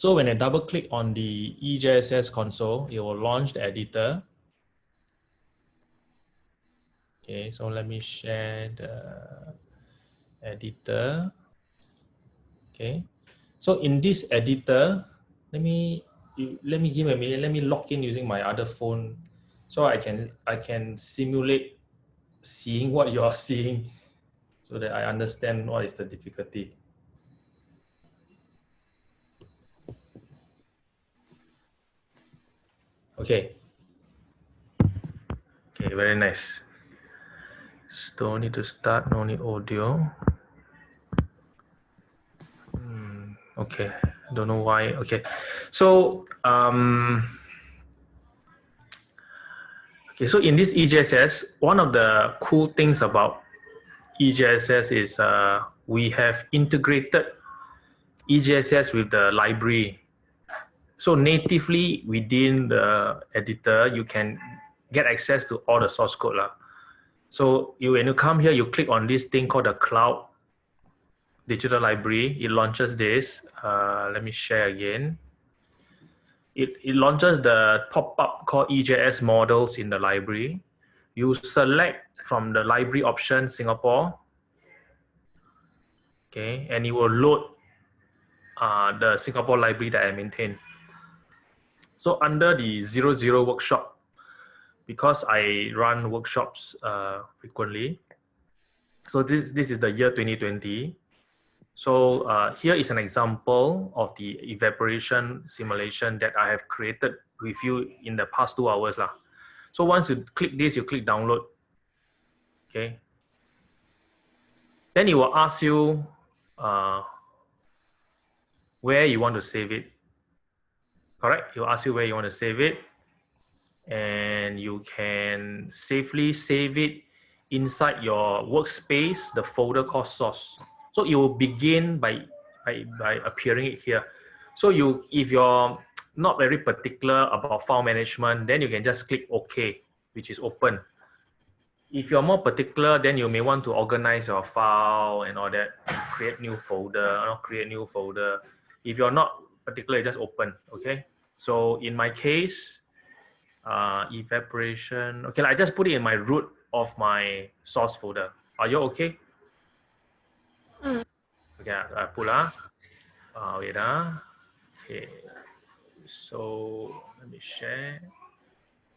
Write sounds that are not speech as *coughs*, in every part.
So when I double click on the EJSS console, it will launch the editor. Okay, so let me share the editor. Okay, so in this editor, let me let me give a minute. Let me log in using my other phone, so I can I can simulate seeing what you are *laughs* seeing, so that I understand what is the difficulty. Okay. Okay, very nice. Still need to start, no need audio. Hmm, okay, don't know why. Okay, so um, okay, so in this EJSS, one of the cool things about EJSS is uh, we have integrated EJSS with the library so natively within the editor, you can get access to all the source code. Lah. So you, when you come here, you click on this thing called the cloud digital library. It launches this. Uh, let me share again. It, it launches the pop-up called EJS models in the library. You select from the library option Singapore. Okay, and it will load uh, the Singapore library that I maintain. So under the zero zero workshop, because I run workshops uh, frequently, so this, this is the year 2020. So uh, here is an example of the evaporation simulation that I have created with you in the past two hours. Lah. So once you click this, you click download. Okay. Then it will ask you uh, where you want to save it correct? He'll ask you where you want to save it. And you can safely save it inside your workspace, the folder called source. So it will begin by, by, by appearing it here. So you, if you're not very particular about file management, then you can just click OK, which is open. If you're more particular, then you may want to organize your file and all that, create new folder, create new folder. If you're not particular, just open, okay? So in my case, uh, evaporation, okay, I just put it in my root of my source folder. Are you okay? Mm. Okay, I pull up. Uh, wait, uh. okay. So let me share.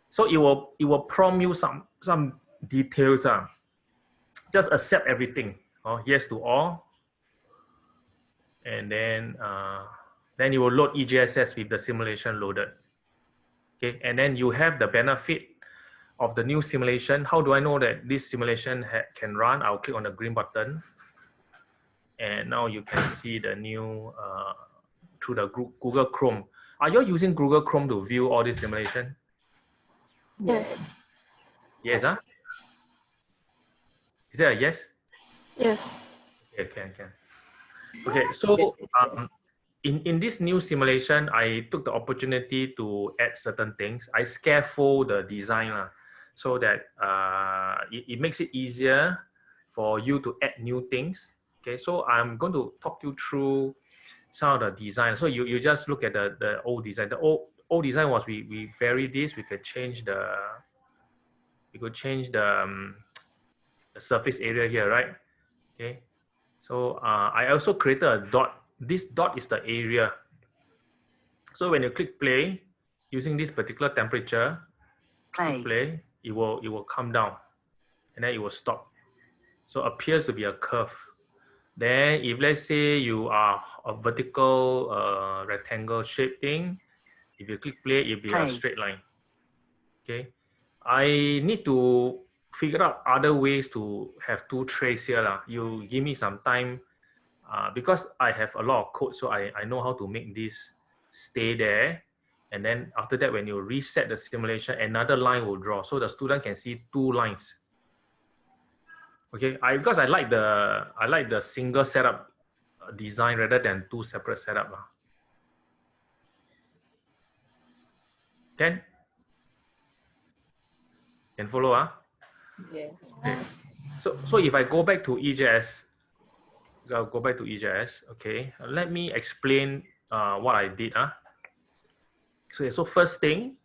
So it will it will prompt you some some details. Uh. Just accept everything. Oh, yes to all. And then uh, then you will load EJSS with the simulation loaded. Okay, and then you have the benefit of the new simulation. How do I know that this simulation can run? I'll click on the green button. And now you can see the new uh, through the Google Chrome. Are you using Google Chrome to view all this simulation? Yes. Yes, huh? Is there a yes? Yes. Okay, can, can. Okay, so um, in, in this new simulation, I took the opportunity to add certain things. I scaffold the design uh, so that uh, it, it makes it easier for you to add new things. Okay, so I'm going to talk you through some of the design. So you, you just look at the, the old design. The old, old design was we, we vary this, we could change the, we could change the, um, the surface area here, right? Okay, so uh, I also created a dot this dot is the area. So when you click play, using this particular temperature, play, play it will it will come down, and then it will stop. So appears to be a curve. Then if let's say you are a vertical uh, rectangle shape thing, if you click play, it'll be play. a straight line. Okay, I need to figure out other ways to have two trays here. Lah. You give me some time uh, because I have a lot of code, so I, I know how to make this stay there. And then after that, when you reset the simulation, another line will draw. So the student can see two lines. Okay, I because I like the I like the single setup design rather than two separate setup. Can? Can follow? Uh? Yes. Okay. So, so if I go back to EJS, I'll go back to EJS. Okay, let me explain uh, what I did. Huh? So, so first thing,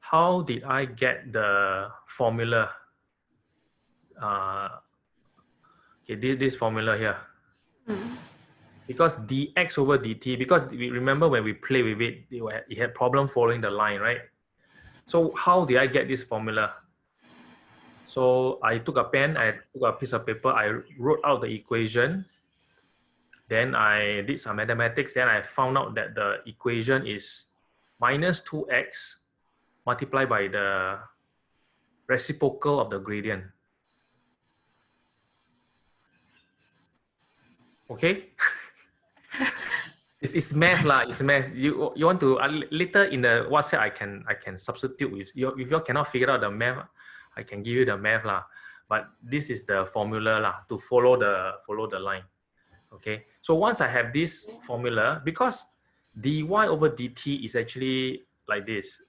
how did I get the formula? Uh, okay, this, this formula here. Mm. Because dx over dt, because we remember when we play with it, it had, it had problem following the line, right? So how did I get this formula? So I took a pen, I took a piece of paper, I wrote out the equation. Then I did some mathematics. Then I found out that the equation is minus 2x multiplied by the reciprocal of the gradient. Okay? *laughs* it's, it's math lah. It's math. You you want to uh, later in the WhatsApp I can I can substitute with you. If you cannot figure out the math, I can give you the math lah. But this is the formula lah to follow the follow the line. Okay. So once I have this formula, because dy over dt is actually like this.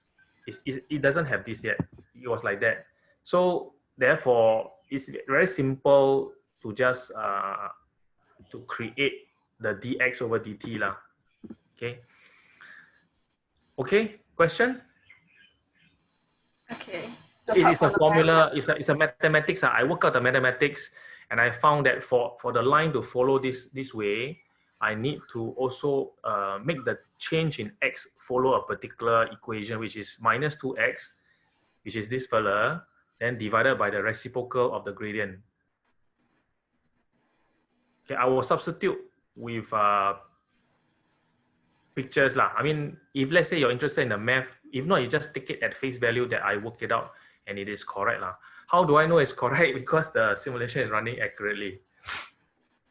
It's, it, it doesn't have this yet. It was like that. So therefore, it's very simple to just uh, to create the dx over dt lah. Okay. Okay. Question. Okay. It is a formula, it's a, it's a mathematics. Uh, I work out the mathematics and I found that for, for the line to follow this, this way, I need to also uh, make the change in x follow a particular equation, which is minus 2x, which is this fella, then divided by the reciprocal of the gradient. Okay, I will substitute with uh, pictures. Lah. I mean, if let's say you're interested in the math, if not, you just take it at face value that I work it out and it is correct. Lah. How do I know it's correct? *laughs* Because the simulation is running accurately.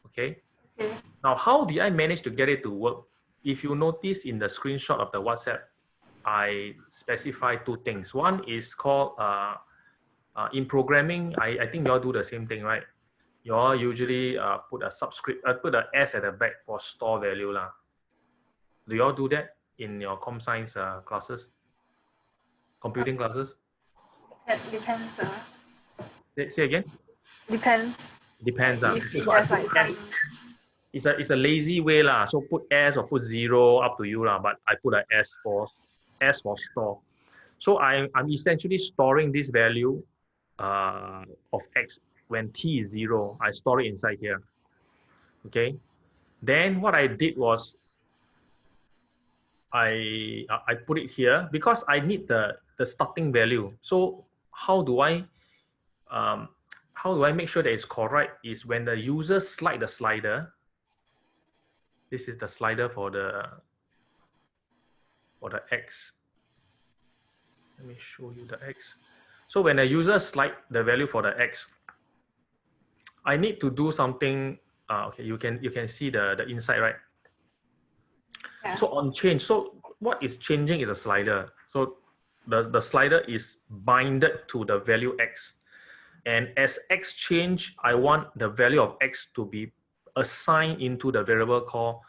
Okay. Okay. Now, how did I manage to get it to work? If you notice in the screenshot of the WhatsApp, I specify two things. One is called, uh, uh, in programming, I, I think you all do the same thing, right? You all usually uh, put a subscript, uh, put a S at the back for store value. Lah. Do you all do that in your com science uh, classes? Computing classes? That depends. Uh, Say, say again? depends. Depends. Uh. It has like S, it's a it's a lazy way lah. So put S or put zero up to you lah. But I put a S for S for store. So I I'm essentially storing this value uh, of X when T is zero. I store it inside here. Okay. Then what I did was I I put it here because I need the the starting value. So how do I um, how do I make sure that it's correct is when the user slide the slider, this is the slider for the for the X. Let me show you the X. So when the user slide the value for the X, I need to do something. Uh, okay, you can you can see the the inside right. Yeah. So on change, so what is changing is a slider. So the, the slider is binded to the value X. And as X change, I want the value of X to be assigned into the variable called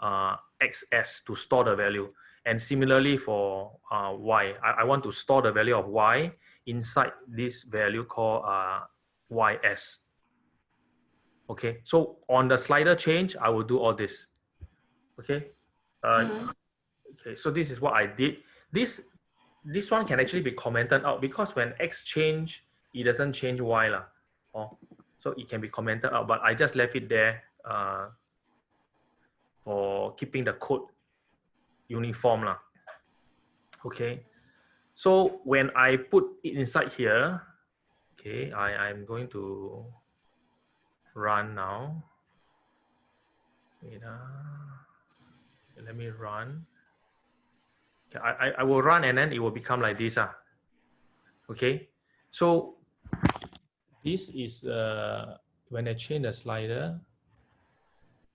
uh, XS to store the value. And similarly for uh, Y, I, I want to store the value of Y inside this value called uh, YS. Okay, so on the slider change, I will do all this. Okay, uh, Mhm. okay, so this is what I did. This this one can actually be commented out because when X change, it doesn't change Y lah. Oh, so it can be commented out, but I just left it there uh, for keeping the code uniform lah. Okay, so when I put it inside here, okay, I I'm going to run now. Wait, uh, let me run. I, I, will run and then it will become like this. Ah. Okay, so this is uh, when I change the slider.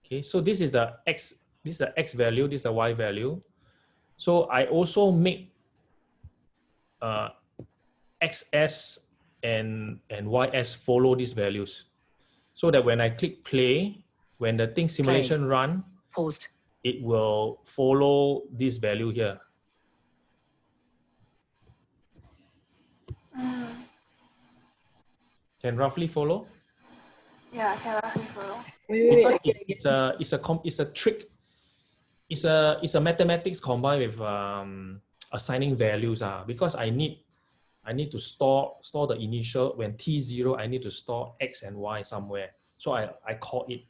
Okay, so this is the X, this is the X value, this is the Y value. So I also make uh, XS and, and YS follow these values. So that when I click play, when the thing simulation run, Paused. it will follow this value here. Can roughly follow? yeah, I can roughly follow. Wait, wait, Because wait. it's, it's a it's a com, it's a trick. it's a it's a mathematics combined with um, assigning values uh, because I need I need to store store the initial when t0 I need to store x and y somewhere so I, I call it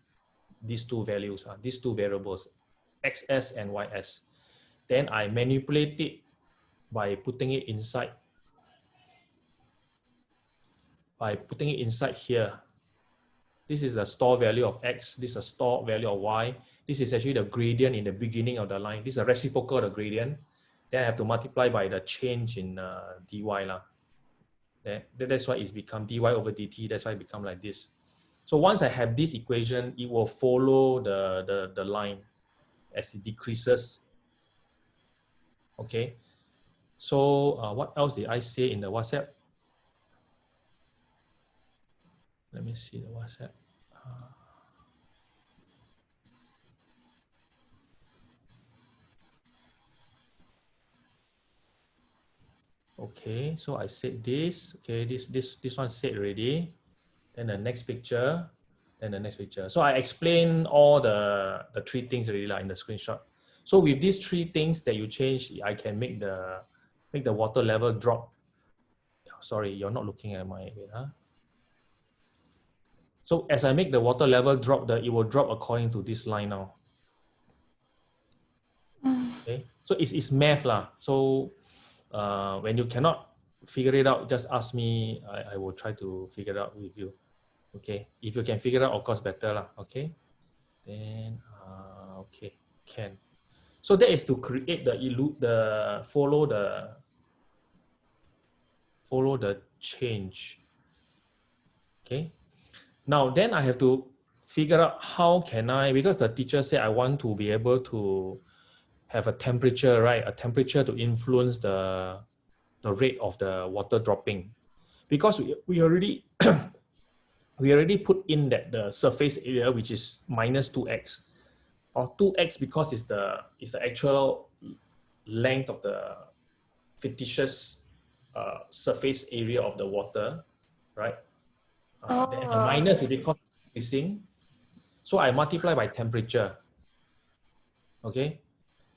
these two values uh, these two variables xs and ys then I manipulate it by putting it inside by putting it inside here this is the store value of x this is the store value of y this is actually the gradient in the beginning of the line. This is a reciprocal of the gradient. Then I have to multiply by the change in uh, dy. Lah. That, that's why it's become dy over dt. That's why it become like this. So once I have this equation, it will follow the, the, the line as it decreases. Okay. So uh, what else did I say in the WhatsApp? Let me see the WhatsApp. Uh, Okay, so I said this. Okay, this this this one said already. Then the next picture, then the next picture. So I explain all the the three things already like in the screenshot. So with these three things that you change, I can make the make the water level drop. Sorry, you're not looking at my wait, huh? So as I make the water level drop, the it will drop according to this line now. Okay, so it's it's math lah. So uh, when you cannot figure it out, just ask me. I, I will try to figure it out with you. Okay. If you can figure it out, of course, better lah. Okay. Then, uh, okay, can. So that is to create the illu the follow the follow the change. Okay. Now then I have to figure out how can I because the teacher said I want to be able to have a temperature, right? A temperature to influence the, the rate of the water dropping. Because we, we already *coughs* we already put in that the surface area which is minus 2x or 2x because it's the it's the actual length of the fictitious uh, surface area of the water, right? Uh, Oh. minus is because increasing. So I multiply by temperature. Okay,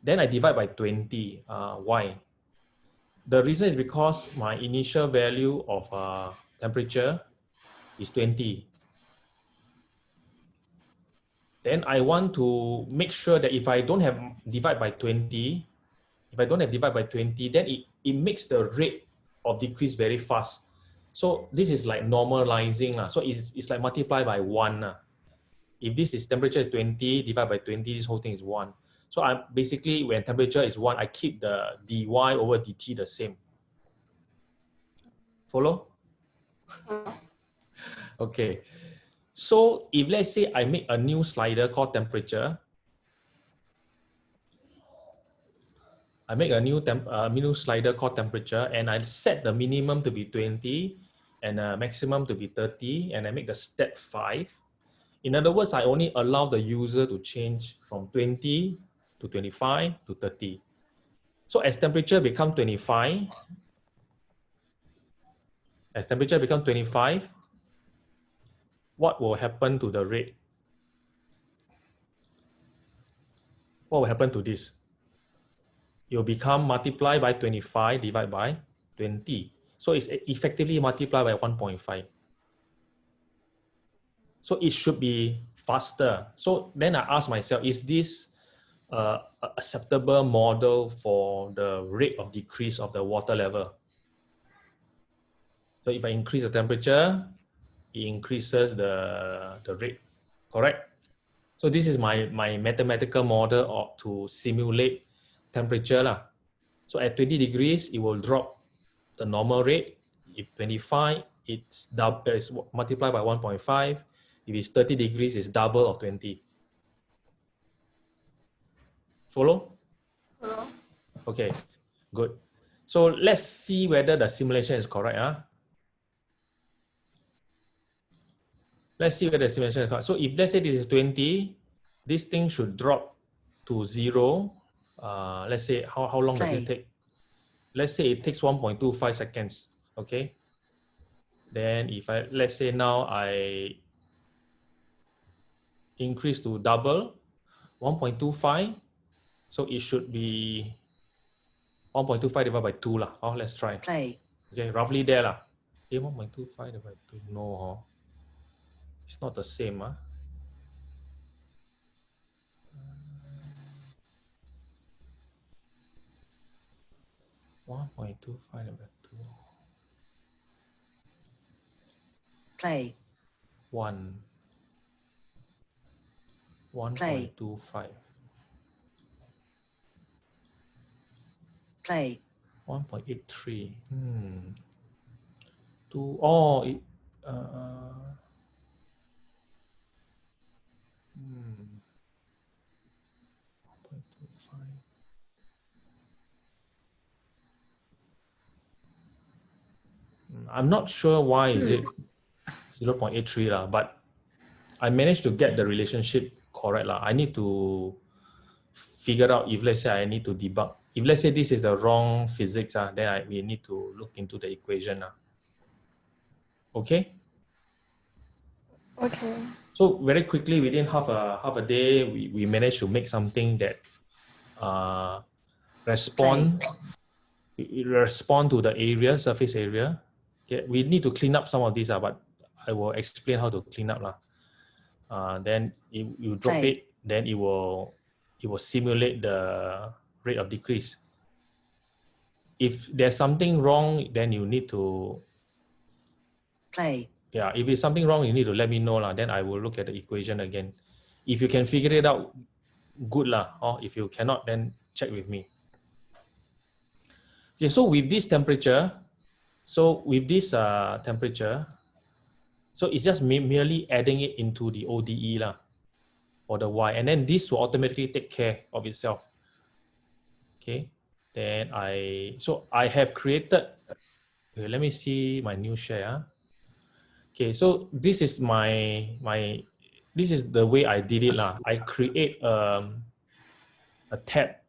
then I divide by 20. Uh, why? The reason is because my initial value of uh, temperature is 20. Then I want to make sure that if I don't have divide by 20, if I don't have divide by 20, then it, it makes the rate of decrease very fast. So this is like normalizing. Uh. So it's, it's like multiply by one. Uh. If this is temperature 20, divided by 20, this whole thing is one. So I'm basically when temperature is one, I keep the dy over dt the same. Follow? *laughs* Okay. So if let's say I make a new slider called temperature, I make a new temp, uh, new slider called temperature and I set the minimum to be 20 and a maximum to be 30 and I make the step 5. In other words, I only allow the user to change from 20 to 25 to 30. So as temperature become 25, as temperature become 25, what will happen to the rate? What will happen to this? Will become multiplied by 25 divided by 20. So it's effectively multiplied by 1.5. So it should be faster. So then I ask myself, is this uh, acceptable model for the rate of decrease of the water level? So if I increase the temperature, it increases the, the rate, correct? So this is my, my mathematical model of, to simulate temperature. Lah. So at 20 degrees, it will drop the normal rate. If 25, it's, double, it's multiplied by 1.5. If it's 30 degrees, it's double of 20. Follow? Hello? Okay, good. So let's see whether the simulation is correct. Huh? Let's see whether the simulation is correct. So if let's say this is 20, this thing should drop to zero uh, let's say, how, how long does it take? Let's say it takes 1.25 seconds, okay? Then if I, let's say now I increase to double, 1.25, so it should be 1.25 divided by 2 lah. Oh, let's try. Play. Okay, roughly there lah. Eh, 1.25 divided by 2, no. Huh? It's not the same. Huh? 1.25 divided 2. Play. 1. 1.25. Play. 1.83. Hmm. 2. Oh, it. Uh, hmm. I'm not sure why is it 0.83 lah, but I managed to get the relationship correct lah. I need to figure out if let's say I need to debug. If let's say this is the wrong physics, ah, then I we need to look into the equation. ah. Okay. Okay. So very quickly, within half a half a day, we, we managed to make something that uh, respond it respond to the area surface area. Okay, we need to clean up some of these, uh, but I will explain how to clean up lah. Uh, then you, you drop Right. it, then it will it will simulate the rate of decrease. If there's something wrong, then you need to play, yeah, if it's something wrong, you need to let me know lah. Then I will look at the equation again. If you can figure it out, good lah. Or if you cannot, then check with me. Okay, so with this temperature, so with this uh, temperature, so it's just merely adding it into the ODE lah, or the Y, and then this will automatically take care of itself. Okay, then I so I have created. Okay, let me see my new share. ah. Okay, so this is my my this is the way I did it lah. I create um a tab,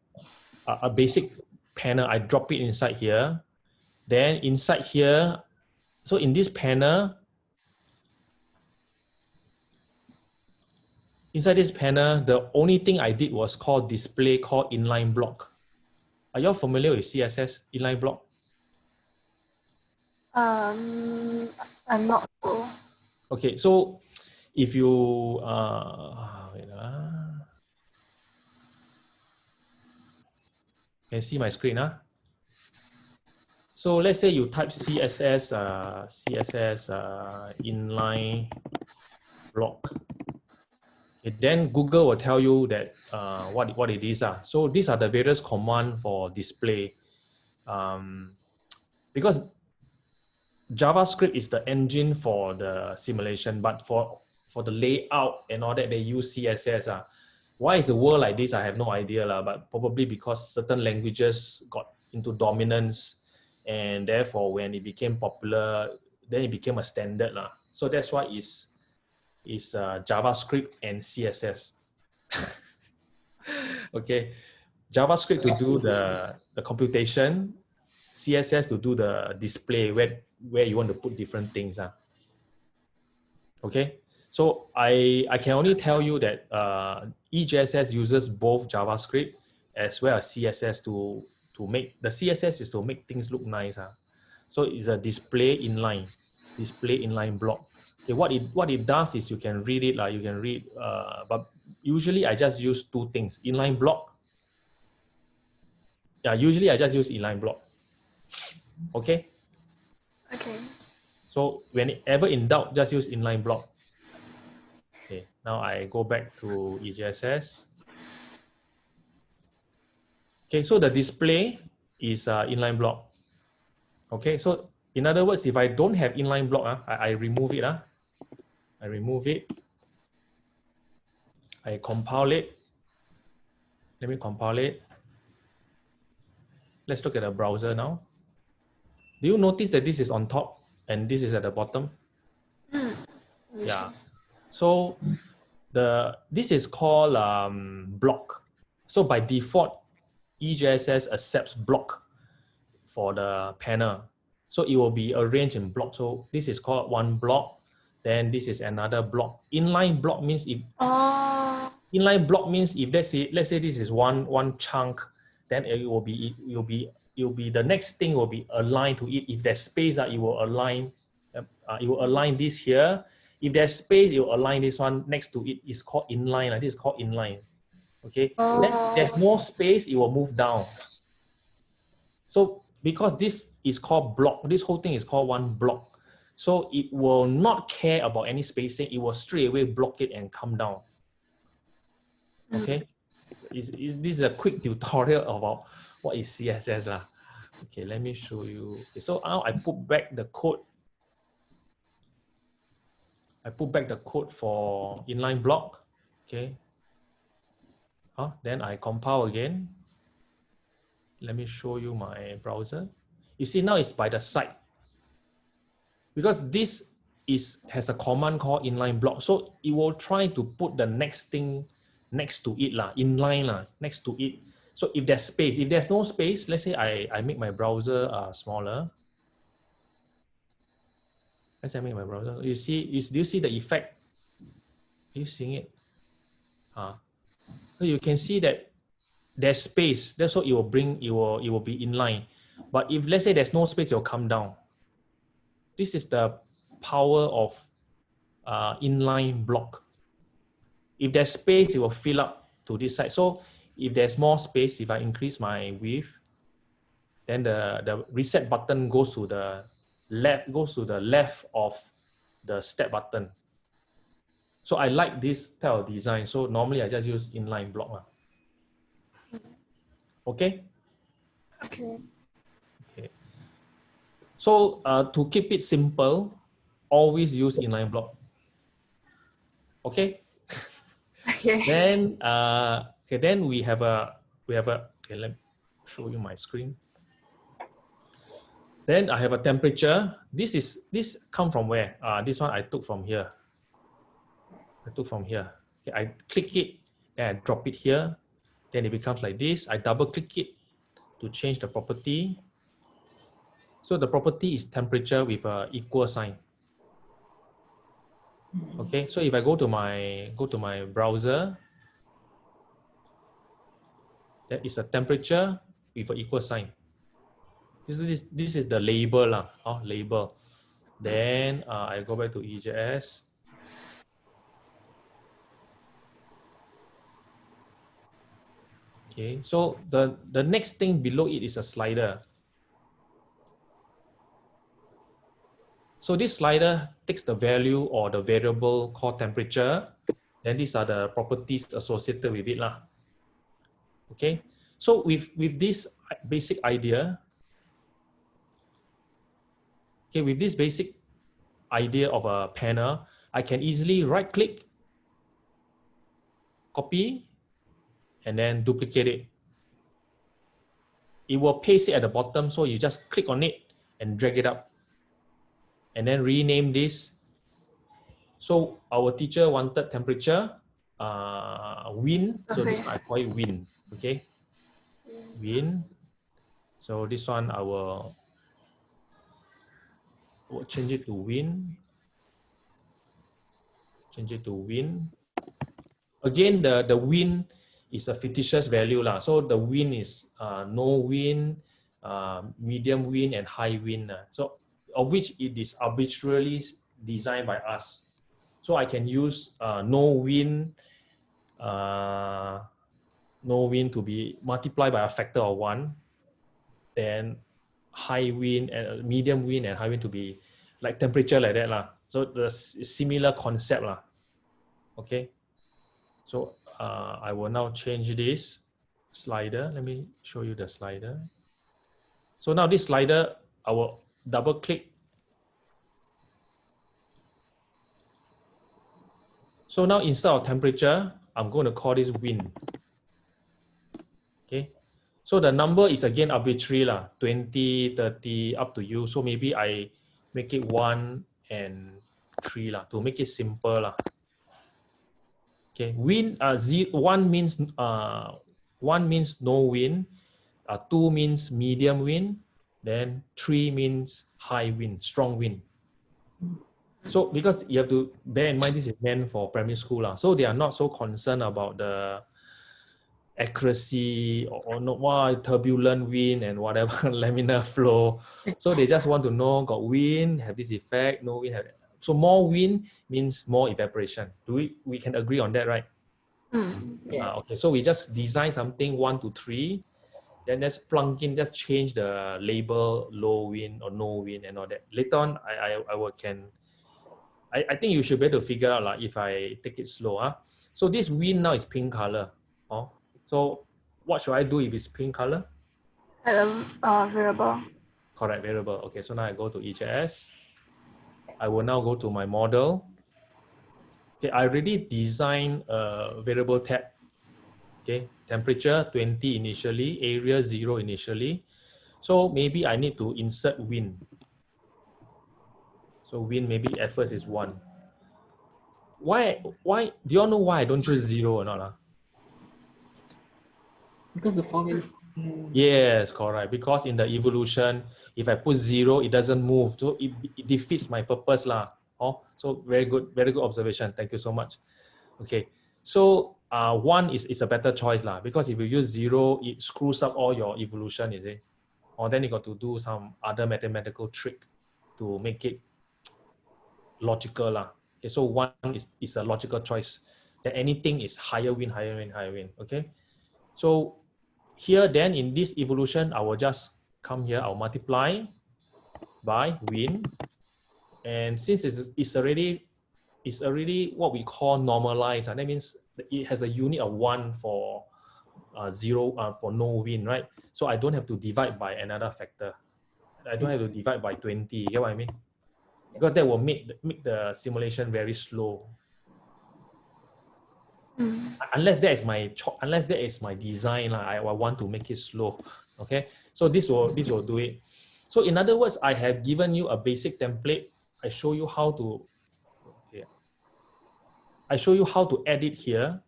a, a basic panel. I drop it inside here. Then inside here, so in this panel, inside this panel, the only thing I did was called display called inline block. Are you all familiar with CSS inline block? Um, I'm not sure. Okay, so if you uh wait ah. Can see my screen ah. So let's say you type CSS uh CSS uh inline block. Then Google will tell you that uh what what it is ah. So these are the various command for display. Um because JavaScript is the engine for the simulation, but for for the layout and all that, they use CSS. Uh. Why is the world like this? I have no idea, lah, but probably because certain languages got into dominance and therefore when it became popular, then it became a standard. lah. So that's why it's, it's uh, JavaScript and CSS. *laughs* okay, JavaScript to do the, the computation, CSS to do the display where, where you want to put different things. Uh. Okay, so I, I can only tell you that uh, EJSS uses both JavaScript as well as CSS to, to make, the CSS is to make things look nice. Uh. So it's a display inline, display inline block. Okay, what it, what it does is you can read it, like you can read, uh, but usually I just use two things, inline block. Yeah, usually I just use inline block. Okay, Okay. so whenever in doubt, just use inline block. Okay, now I go back to EJSS. Okay, so the display is uh, inline block. Okay, so in other words, if I don't have inline block, uh, I, I remove it. Uh, I remove it. I compile it. Let me compile it. Let's look at the browser now. Do you notice that this is on top and this is at the bottom? Mm. Yeah. So the this is called um, block. So by default, EJSS accepts block for the panel. So it will be arranged in block. So this is called one block. Then this is another block. Inline block means if Oh. inline block means if let's say let's say this is one one chunk, then it will be it will be it will be the next thing will be aligned to it. If there's space, uh, it will align. Uh, it will align this here. If there's space, it will align this one next to it. It's called inline. Uh, this is called inline. Okay. Oh. Then there's more space, it will move down. So because this is called block, this whole thing is called one block. So it will not care about any spacing. It will straight away block it and come down. Okay. Hmm. Is, is this is a quick tutorial about what is CSS lah. Okay, let me show you. Okay, so now I put back the code. I put back the code for inline block. Okay. Huh? Then I compile again. Let me show you my browser. You see now it's by the side. Because this is has a command called inline block. So it will try to put the next thing next to it, lah, inline lah, next to it. So if there's space, if there's no space, let's say I, I make my browser uh, smaller. Let's say I make my browser. You see, you, do you see the effect? Are you seeing it? Uh, so you can see that there's space. That's what it will bring, it will, it will be inline. But if let's say there's no space, it will come down. This is the power of uh, inline block. If there's space, it will fill up to this side. So if there's more space, if I increase my width, then the, the reset button goes to the left, goes to the left of the step button. So I like this type of design. So normally I just use inline block. Okay? Okay. Okay. So uh, to keep it simple, always use inline block. Okay? Okay. *laughs* Then uh, Okay, then we have a, we have a, okay, let me show you my screen. Then I have a temperature. This is, this come from where? Uh, this one I took from here. I took from here. Okay, I click it and I drop it here. Then it becomes like this. I double click it to change the property. So the property is temperature with a equal sign. Okay, so if I go to my go to my browser, that is a temperature with an equal sign. This is, this is the label, lah, oh, label. Then uh, I go back to EJS. Okay, so the, the next thing below it is a slider. So this slider takes the value or the variable called temperature. Then these are the properties associated with it. Lah. Okay, so with, with this basic idea, okay, with this basic idea of a panel, I can easily right click, copy, and then duplicate it. It will paste it at the bottom, so you just click on it and drag it up. And then rename this. So our teacher wanted temperature, uh, wind, so this I call it wind okay win so this one I will, will change it to win change it to win again the the win is a fictitious value lah so the win is uh, no win uh, medium win and high win so of which it is arbitrarily designed by us so I can use uh, no win uh, no wind to be multiplied by a factor of one, then high wind and uh, medium wind and high wind to be like temperature like that lah. So the similar concept lah. Okay. So uh, I will now change this slider. Let me show you the slider. So now this slider, I will double click. So now instead of temperature, I'm going to call this wind. Okay. So the number is again arbitrary lah, 20, 30, up to you. So maybe I make it one and three lah, to make it simple lah. Okay, win, uh, z, one means, uh, one means no win, uh, two means medium win, then three means high win, strong win. So because you have to bear in mind this is meant for primary school lah. So they are not so concerned about the accuracy or, or not wow, turbulent wind and whatever *laughs* laminar flow. So they just want to know got wind, have this effect, no wind have so more wind means more evaporation. Do we we can agree on that, right? Mm. Yeah. Ah, okay, so we just design something one to three, then just plug in, just change the label low wind or no wind and all that. Later on, I I, I will can. I, I think you should be able to figure out like if I take it slow. Huh? So this wind now is pink color. Oh, so what should I do if it's pink color? Add a uh, variable. Correct variable. Okay, so now I go to EJS. I will now go to my model. Okay, I already designed a variable tab. Okay, temperature 20 initially, area 0 initially. So maybe I need to insert wind. So wind maybe at first is 1. Why, why, do you all know why I don't choose 0 or not? ah? Because the formula. Yes, correct. Because in the evolution, if I put zero, it doesn't move. So it, it defeats my purpose lah. Oh, so very good, very good observation. Thank you so much. Okay, so uh, one is, is a better choice lah. Because if you use zero, it screws up all your evolution, is it? Or then you got to do some other mathematical trick to make it logical lah. Okay, so one is, is a logical choice. That anything is higher win, higher win, higher win. Okay, so here then in this evolution, I will just come here, I'll multiply by win. And since it's, it's already it's already what we call normalized, and that means it has a unit of one for uh, zero uh, for no win, right? So I don't have to divide by another factor. I don't have to divide by 20, you get what I mean? Because that will make, make the simulation very slow Mm. unless that is my unless that is my design I, I want to make it slow okay so this will this will do it so in other words i have given you a basic template i show you how to okay. i show you how to edit here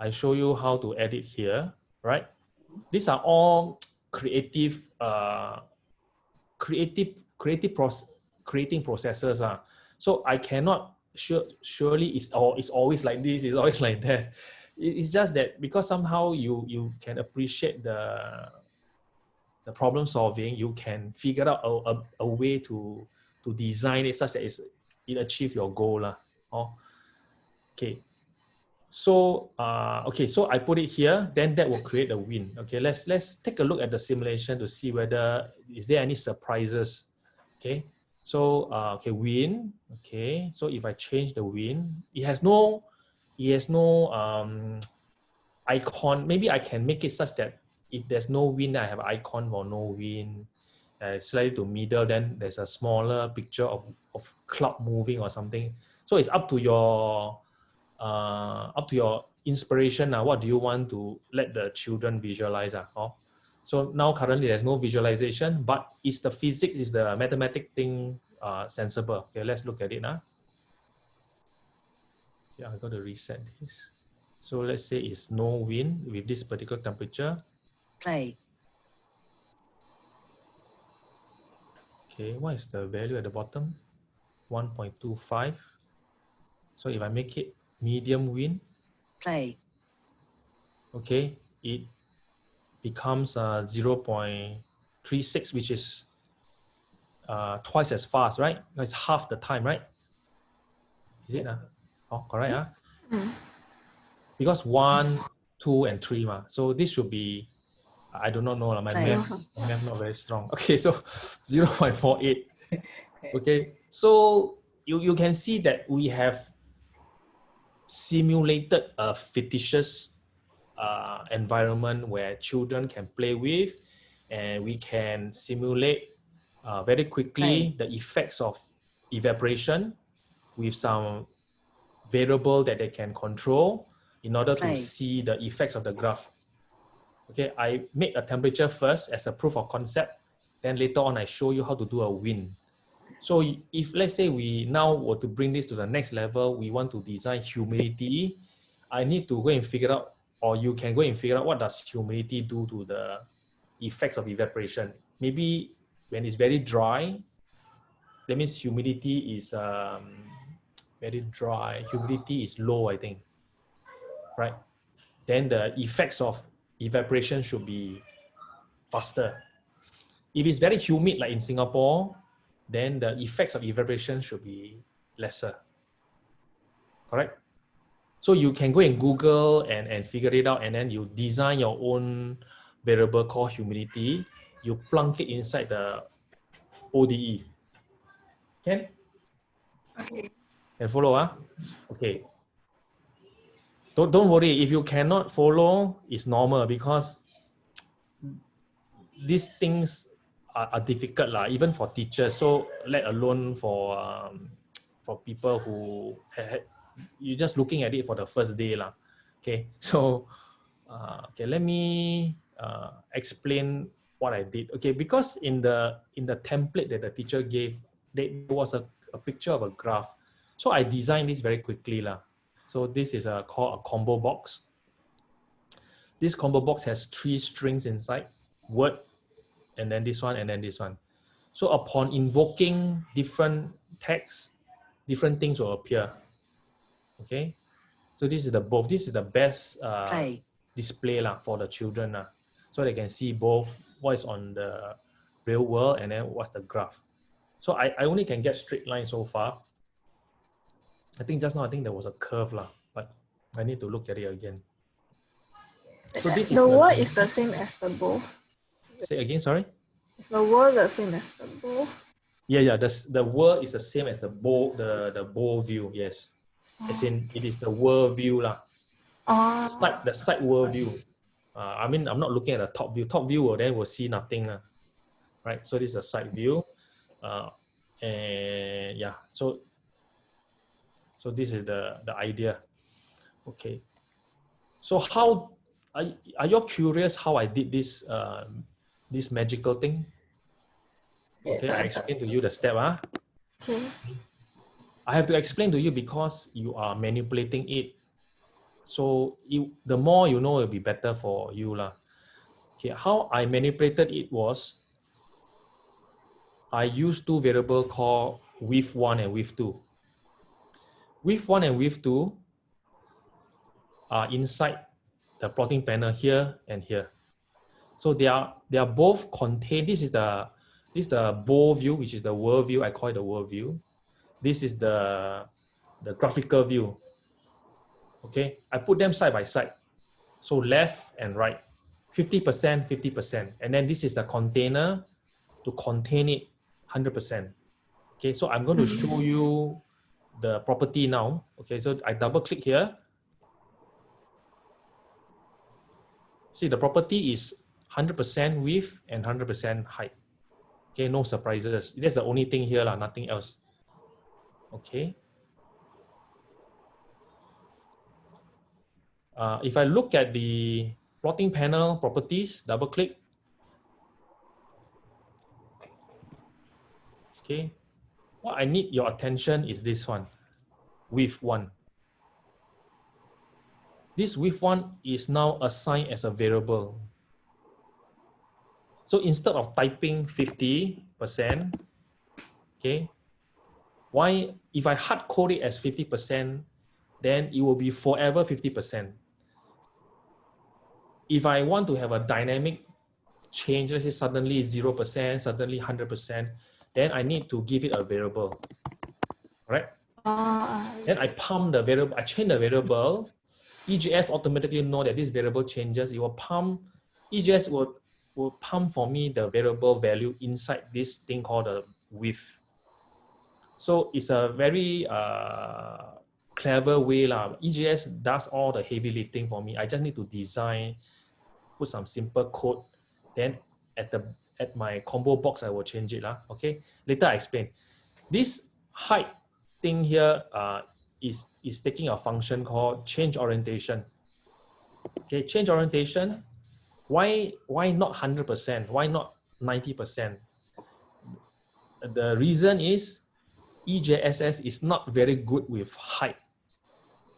i show you how to edit here right these are all creative uh creative creative process creating processes ah. so i cannot sure surely it's or it's always like this it's always *laughs* like that. It's just that because somehow you you can appreciate the the problem solving you can figure out a, a, a way to to design it such that it's, it achieve your goal lah. Oh, okay. So uh okay so i put it here then that will create a win. Okay let's let's take a look at the simulation to see whether is there any surprises? Okay so uh, okay, win. Okay, so if I change the win, it has no, it has no um, *tsk* icon. Maybe I can make it such that if there's no win, I have an icon for no win. Uh, slightly to middle, then there's a smaller picture of of cloud moving or something. So it's up to your uh, up to your inspiration. Now, what do you want to let the children visualize? Uh, oh? So now currently there's no visualization, but is the physics, is the mathematic thing uh, sensible? Okay, let's look at it now. Yeah, I got to reset this. So let's say it's no wind with this particular temperature. play, Okay, what is the value at the bottom? 1.25. So if I make it medium wind, play, okay, it becomes uh, 0.36, which is uh, twice as fast, right? It's half the time, right? Is it? Uh? Oh, correct. Uh? Mm. Because one, two, and three. Ma. So this should be, I do not know. My math, my math not very strong. Okay, so *laughs* 0.48. *laughs* Okay, so you, you can see that we have simulated a fictitious uh, environment where children can play with and we can simulate uh, very quickly the effects of evaporation with some variable that they can control in order to see the effects of the graph. Okay, I make a temperature first as a proof of concept. Then later on, I show you how to do a wind. So if let's say we now were to bring this to the next level, we want to design humidity, I need to go and figure out, or you can go and figure out what does humidity do to the effects of evaporation. Maybe when it's very dry, that means humidity is um, very dry. Humidity is low, I think. Right? Then the effects of evaporation should be faster. If it's very humid, like in Singapore, then the effects of evaporation should be lesser. Correct? So you can go and Google and, and figure it out, and then you design your own variable called humidity. You plunk it inside the ODE. Can? Okay. Can follow, ah? Okay. Don't, don't worry, if you cannot follow, it's normal because *tsk* these things are, are difficult, lah, even for teachers. So let alone for um, *tsk* for people who you're just looking at it for the first day, lah. Okay, *laughs* so uh, okay, let me uh, explain what I did. Okay, because in the in the template that the teacher gave, there was a, a picture of a graph. So I designed this very quickly, lah. So this is a called a combo box. This combo box has three strings inside, word, and then this one, and then this one. So upon invoking different text, different things will appear. Okay. So this is the both. This is the best uh, play, display lah for the children lah. So they can see both what is on the real world and then what's the graph. So I, I only can get straight line so far. I think just now I think there was a curve lah, but I need to look at it again. So this is the the- is the same as the bow. Say again, sorry. Is the word the same as the bow? Yeah, yeah. The the world is the same as the bow the the bow view. Yes, as in it is the world view lah. Oh, Side the side world view. Uh, I mean, I'm not looking at the top view. Top view, well, then we'll see nothing lah. Right. So this is a side view. Uh, and yeah. So so this is the the idea. Okay. So how are, are you curious how I did this uh, this magical thing? Okay, I explain to you the step. Ah. okay. I have to explain to you because you are manipulating it. So you, the more you know, it'll be better for you. lah. Okay, how I manipulated it was I used two variable called width one and width two. Width one and width two are inside the plotting panel here and here. So they are they are both contained. This is the this is the bow view, which is the world view. I call it the world view this is the the graphical view. Okay? I put them side by side. So left and right. 50% 50% and then this is the container to contain it 100% okay? So i'm going to hmm. show you the property now. Okay? So i double click here. See the property is 100% width and 100% height. Okay? No surprises. That's the only thing here lah, nothing else Okay. Uh, if I look at the plotting panel properties, double click. Okay. What I need your attention is this one, width one. This width one is now assigned as a variable. So instead of typing 50%, okay, why, if I hard code it as 50%, then it will be forever 50%. If I want to have a dynamic change, let's say suddenly 0%, suddenly 100%, then I need to give it a variable, right? Uh, Then I pump the variable, I change the variable, EJS automatically know that this variable changes, it will pump, EJS will, will pump for me the variable value inside this thing called the width. So it's a very uh, clever way. lah. EJS does all the heavy lifting for me. I just need to design, put some simple code. Then at the at my combo box, I will change it. lah. Okay. Later I explain. This height thing here uh, is, is taking a function called change orientation. Okay, change orientation. Why, why not 100%? Why not 90%? The reason is EJSS is not very good with height,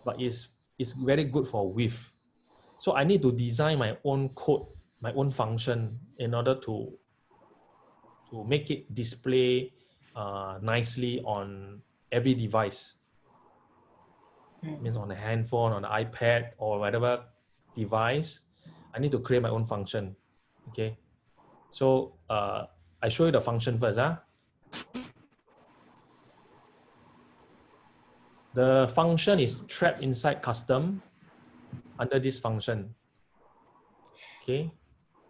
but is is very good for width. So I need to design my own code, my own function in order to to make it display uh, nicely on every device. Means on a handphone, on the iPad, or whatever device, I need to create my own function. Okay. So uh, I show you the function first. Huh? The function is trapped inside custom under this function. Okay.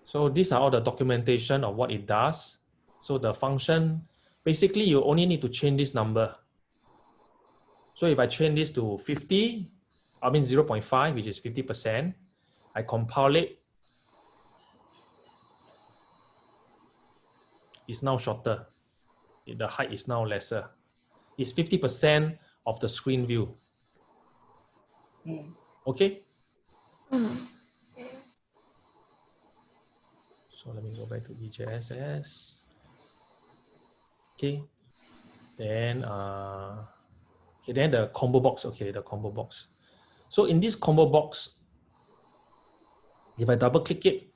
So these are all the documentation of what it does. So the function, basically you only need to change this number. So if I change this to 50, I mean 0.5, which is 50%, I compile it. It's now shorter. The height is now lesser. It's 50% of the screen view. Okay? Mm. So let me go back to EJSS. Okay. Then uh okay, then the combo box. Okay, the combo box. So in this combo box, if I double click it,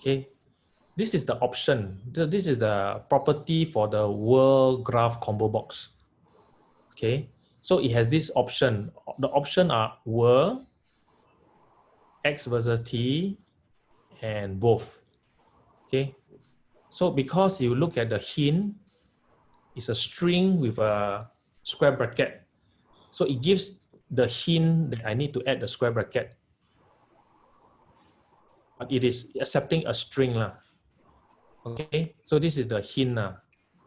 okay, this is the option. This is the property for the world graph combo box. Okay, so it has this option. The option are world, x versus t, and both. Okay, so because you look at the hint, it's a string with a square bracket. So it gives the hint that I need to add the square bracket. But it is accepting a string. lah. Okay, so this is the hint. lah.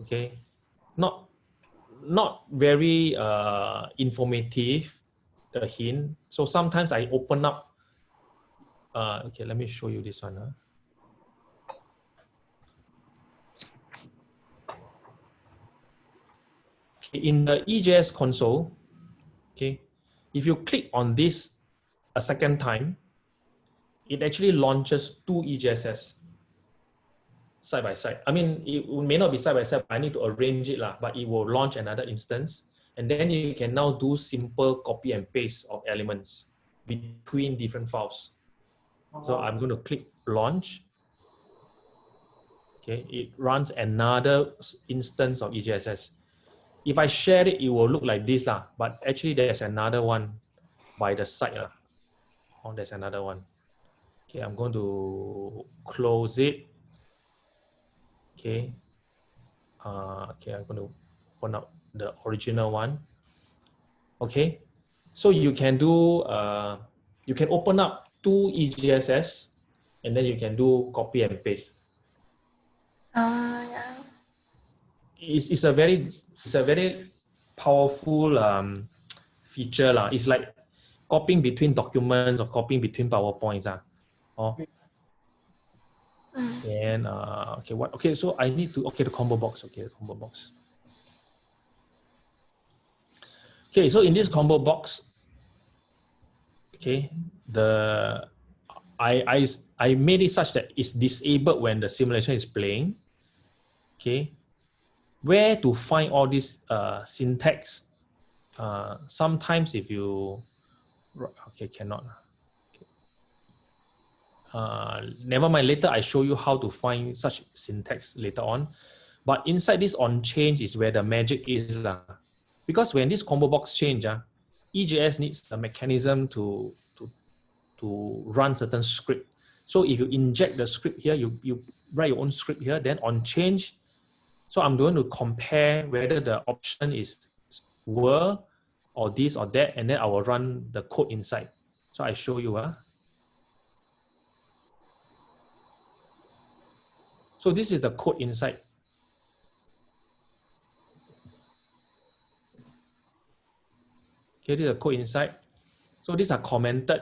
Okay, not not very uh, informative, the hint. So sometimes I open up. Uh, okay, let me show you this one. huh? Okay, in the EJS console, okay, if you click on this a second time, it actually launches two EJSs side by side. I mean, it may not be side by side, but I need to arrange it, lah, but it will launch another instance. And then you can now do simple copy and paste of elements between different files. So uh-huh. I'm going to click launch. Okay, it runs another instance of E EJSS. If I share it, it will look like this, lah. but actually there's another one by the side. lah. Oh, there's another one. Okay, I'm going to close it. Okay. Uh, okay, I'm going to open up the original one. Okay. So you can do, uh, you can open up two EJSS and then you can do copy and paste. Ah, yeah. It's, it's a very, it's a very powerful um, feature. lah. It's like copying between documents or copying between PowerPoints. ah. Oh, Mm. And uh, okay, what? Okay, so I need to okay the combo box. Okay, the combo box. Okay, so in this combo box, okay, the I I I made it such that it's disabled when the simulation is playing. Okay, where to find all this uh, syntax? Uh, sometimes if you okay cannot. Uh, never mind. Later, I show you how to find such syntax later on. But inside this on change is where the magic is. lah. Because when this combo box change, ah, EJS needs a mechanism to, to, to run certain script. So if you inject the script here, you, you write your own script here, then on change, so I'm going to compare whether the option is were or this or that, and then I will run the code inside. So I show you. ah. So this is the code inside. Okay, this is the code inside. So these are commented.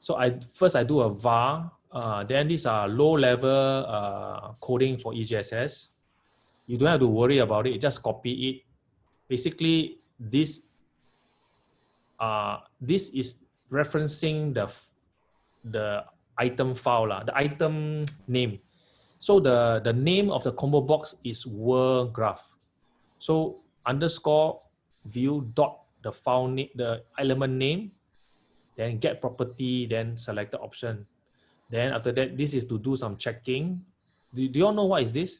So I first I do a var. Uh, then these are low level uh, coding for EJSS. You don't have to worry about it. Just copy it. Basically, this uh, this is referencing the the item file the item name. So the, the name of the combo box is world graph. So underscore view dot the file name, the element name, then get property, then select the option. Then after that, this is to do some checking. Do, do you all know what is this?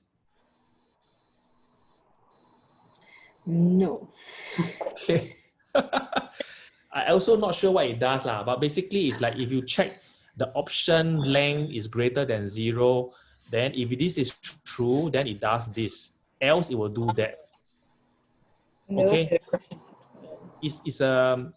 No. Okay. *laughs* I also not sure what it does lah, but basically it's like if you check the option length is greater than zero, then if this is true, then it does this. Else it will do that. Okay. It's, it's a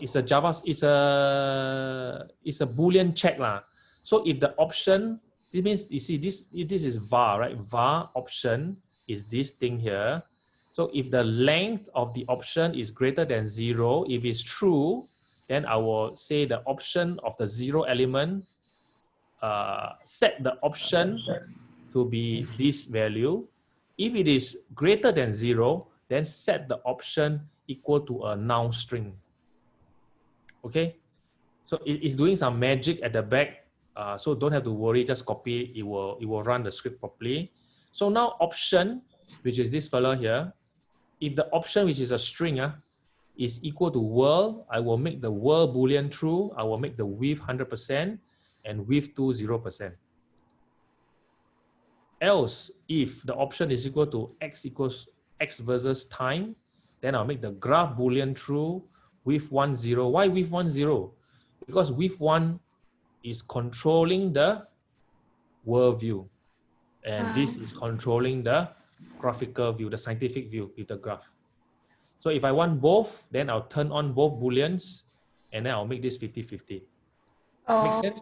it's a Java it's a it's a boolean check lah. So if the option this means you see this this is var right var option is this thing here. So if the length of the option is greater than zero, if it's true, then I will say the option of the zero element uh, set the option to be this value. If it is greater than zero, then set the option equal to a noun string. Okay, so it is doing some magic at the back. Uh, so don't have to worry, just copy, it will, it will run the script properly. So now option, which is this fellow here, if the option, which is a string, uh, is equal to world, I will make the world boolean true. I will make the width 100% and with to 0%. Else, if the option is equal to x equals x versus time, then I'll make the graph boolean true with one zero. Why with one zero? Because with one is controlling the world view. And ah. this is controlling the graphical view, the scientific view with the graph. So if I want both, then I'll turn on both booleans and then I'll make this 50-50. Oh, Make sense?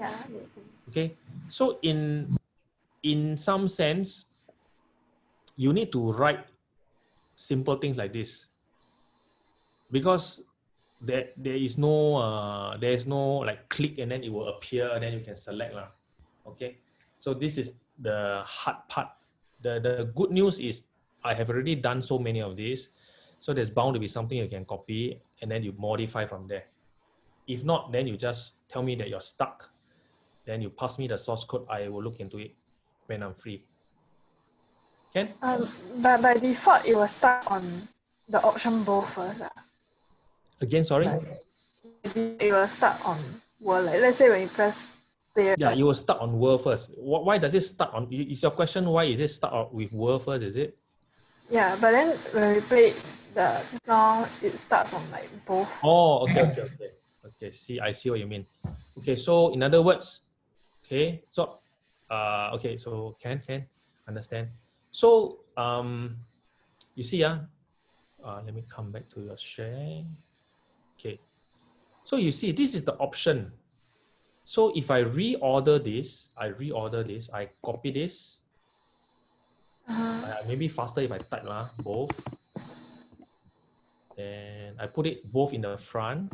Yeah. Okay. So in in some sense, you need to write simple things like this because there there is no uh, there is no like click and then it will appear and then you can select lah. Okay. So this is the hard part. The the good news is I have already done so many of these. So there's bound to be something you can copy and then you modify from there. If not, then you just tell me that you're stuck. Then you pass me the source code. I will look into it when I'm free. Can? Um, but by default, it will start on the option both first. ah. Again, sorry? It will start on world. Like, let's say when you press play, Yeah, you will start on world first. Why does it start on? Is your question why is it start with world first? Is it? yeah, but then when we play the just now, it starts on like both. Oh, okay, okay, okay. Okay, see, I see what you mean. Okay, so in other words, okay, so, uh, okay, so can, can, understand. So, um, you see, uh, uh, let me come back to your share. Okay, so you see, this is the option. So if I reorder this, I reorder this, I copy this, Uh-huh. uh, maybe faster if I type lah, both. And I put it both in the front.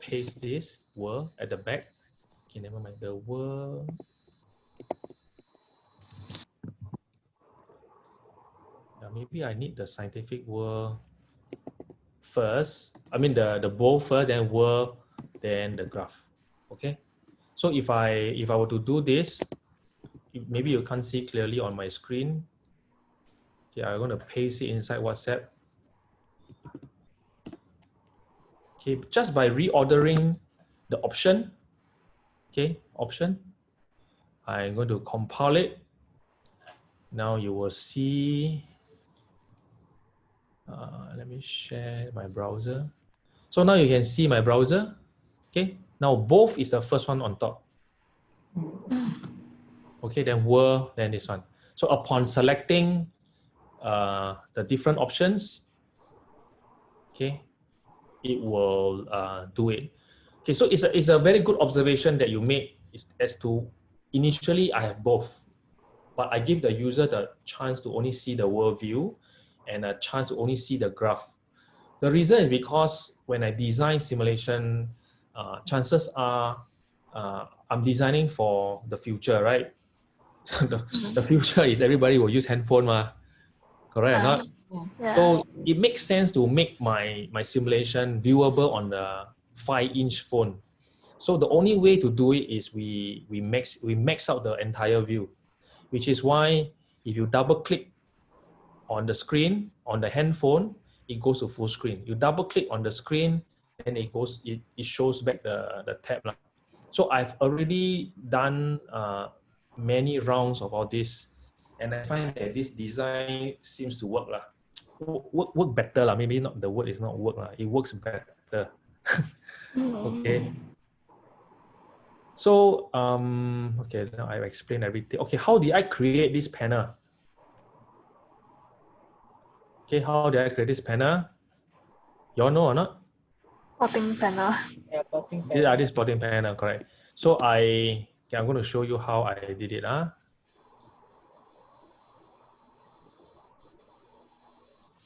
Paste this word at the back. Okay, never mind. The word. Yeah, maybe I need the scientific word first. I mean the the both first, then word, then the graph. Okay. So if I if I were to do this, maybe you can't see clearly on my screen. Okay, I'm going to paste it inside WhatsApp. Okay, just by reordering the option, okay, option, I'm going to compile it. Now you will see, uh, let me share my browser. So now you can see my browser. Okay, now both is the first one on top. Okay, then were, then this one. So upon selecting uh, the different options, okay, it will uh, do it. Okay, so it's a, it's a very good observation that you made is as to initially I have both, but I give the user the chance to only see the world view and a chance to only see the graph. The reason is because when I design simulation, uh, chances are uh, I'm designing for the future, right? *laughs* the, the future is everybody will use handphone, ma. correct or not? Yeah. So it makes sense to make my, my simulation viewable on the five inch phone. So the only way to do it is we, we max, we max out the entire view, which is why if you double click on the screen, on the handphone, it goes to full screen. You double click on the screen, and it goes, it, it shows back the, the tab. So I've already done uh, many rounds of all this, and I find that this design seems to work lah. Work, work better lah. Maybe not the word is not work lah. It works better. *laughs* okay. So um okay now I've explained everything. Okay, how did I create this panel? Okay, how did I create this panel? Y'all know or not? Plotting panel. Yeah, plotting These panel. are this plotting panel, correct. So I, okay, I'm going to show you how I did it. Huh?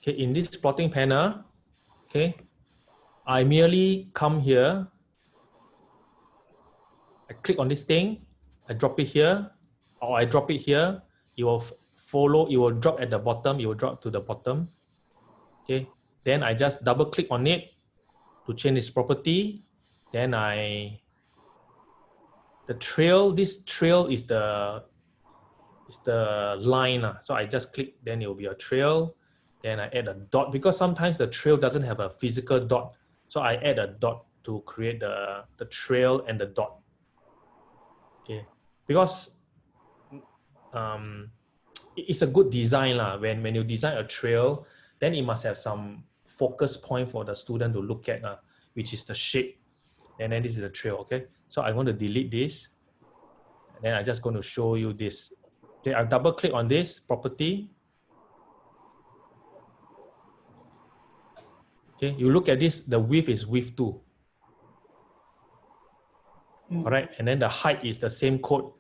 Okay, in this plotting panel, okay, I merely come here, I click on this thing, I drop it here, or I drop it here, it will follow, it will drop at the bottom, it will drop to the bottom. Okay, then I just double click on it to change its property. Then I, the trail, this trail is the, is the line. ah. So I just click, then it will be a trail. Then I add a dot because sometimes the trail doesn't have a physical dot. So I add a dot to create the, the trail and the dot. Okay, because um, it's a good design lah. When when you design a trail, then it must have some focus point for the student to look at, uh, which is the shape. And then this is the trail, okay? So I'm going to delete this. And then I'm just going to show you this. Okay, I double click on this property. Okay, you look at this, the width is width two. Mm. All right, and then the height is the same code.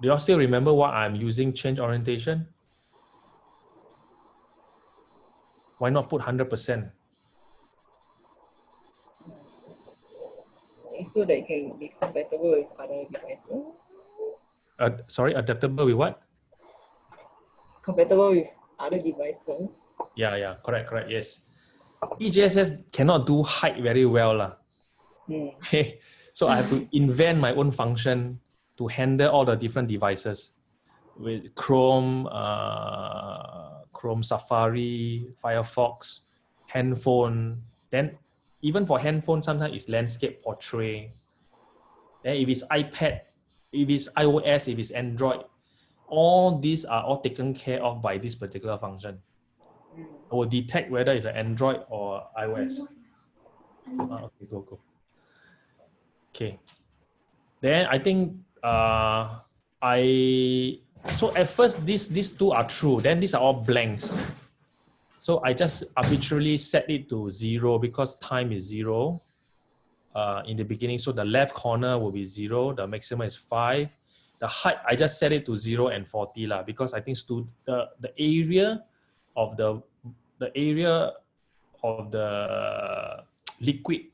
Do you all still remember what I'm using change orientation? Why not put 100%? It's so that it can be compatible with other devices. Uh, sorry, adaptable with what? Compatible with other devices. Yeah, yeah, correct, correct, yes. EJSS cannot do height very well. Hmm. Okay, so I have to invent my own function to handle all the different devices with Chrome, uh, Chrome Safari, Firefox, handphone. Then even for handphone, sometimes it's landscape portrait. Then if it's iPad, if it's iOS, if it's Android, all these are all taken care of by this particular function. I will detect whether it's an Android or iOS. Ah, okay, go, go. Okay. Then I think uh, I so at first these these two are true. Then these are all blanks. So I just arbitrarily set it to zero because time is zero uh, in the beginning. So the left corner will be zero. The maximum is five. The height I just set it to zero and forty lah because I think stu- the the area of the the area of the liquid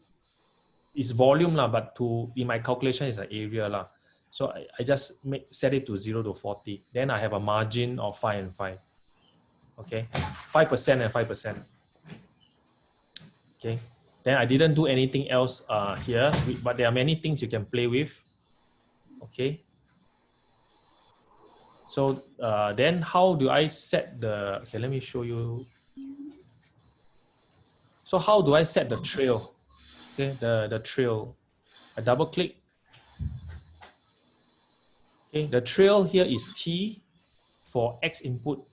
is volume lah, but to in my calculation is an area lah. So I, I just make set it to zero to forty. Then I have a margin of five and five. Okay, five percent and five percent. Okay, then I didn't do anything else uh, here, but there are many things you can play with. Okay. So uh, then how do I set the, okay, let me show you. So how do I set the trail? Okay, the, the trail. I double click. Okay, the trail here is T for X input.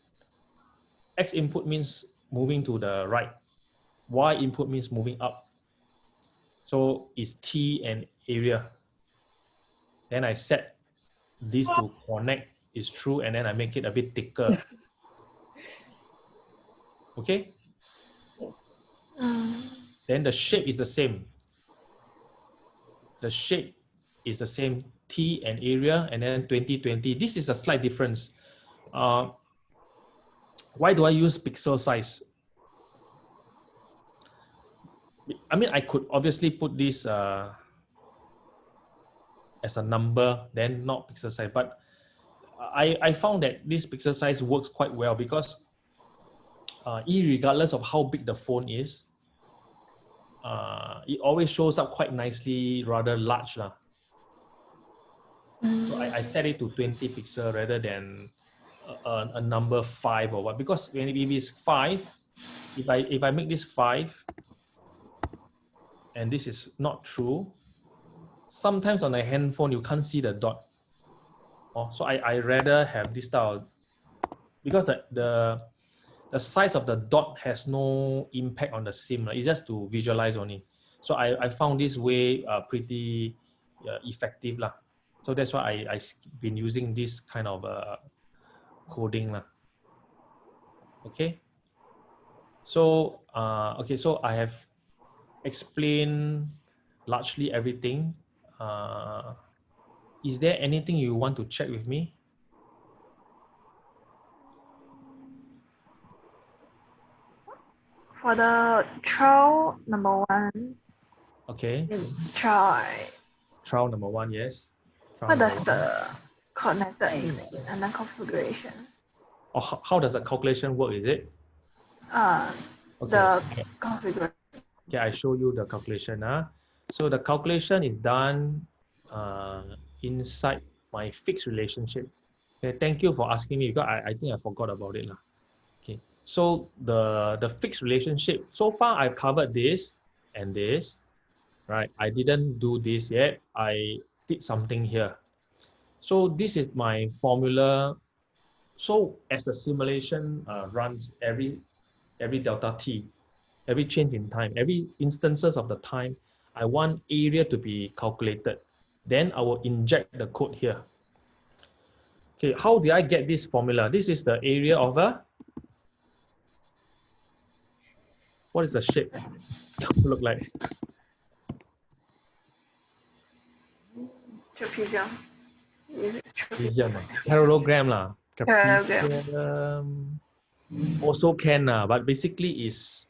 X input means moving to the right. Y input means moving up. So it's T and area. Then I set this to connect is true and then I make it a bit thicker. *laughs* Okay. Mm. then the shape is the same. The shape is the same T and area and then 2020. This is a slight difference. Uh, why do I use pixel size? I mean, I could obviously put this uh, as a number, then not pixel size, but I, I found that this pixel size works quite well because uh, regardless of how big the phone is, uh, it always shows up quite nicely, rather large. lah. So I, I set it to 20 pixel rather than a, a, a number five or what. Because when it is five, if I if I make this five, and this is not true, sometimes on a handphone you can't see the dot. Oh, so I, I rather have this style because the, the the size of the dot has no impact on the sim. It's just to visualize only. So I, I found this way uh, pretty uh, effective. Lah. So that's why I, I've been using this kind of uh, coding. Lah. Okay. So, uh, okay, so I have explained largely everything. Uh, is there anything you want to check with me? For the trial number one, Okay, try trial number one, yes. Trial what does the connected mean and then configuration? Or how, how does the calculation work, is it? Uh, Okay. the configuration. Okay, I show you the calculation. Uh. So the calculation is done uh, inside my fixed relationship. Okay, thank you for asking me because I, I think I forgot about it. lah. So the, the fixed relationship, so far I've covered this and this, right? I didn't do this yet. I did something here. So this is my formula. So as the simulation uh, runs every every delta t, every change in time, every instances of the time, I want area to be calculated. Then I will inject the code here. Okay, how did I get this formula? This is the area of a, what is the shape look like? trapezium. Trapezium? Ah. parallelogram lah. Trapezium Also can, lah, but basically is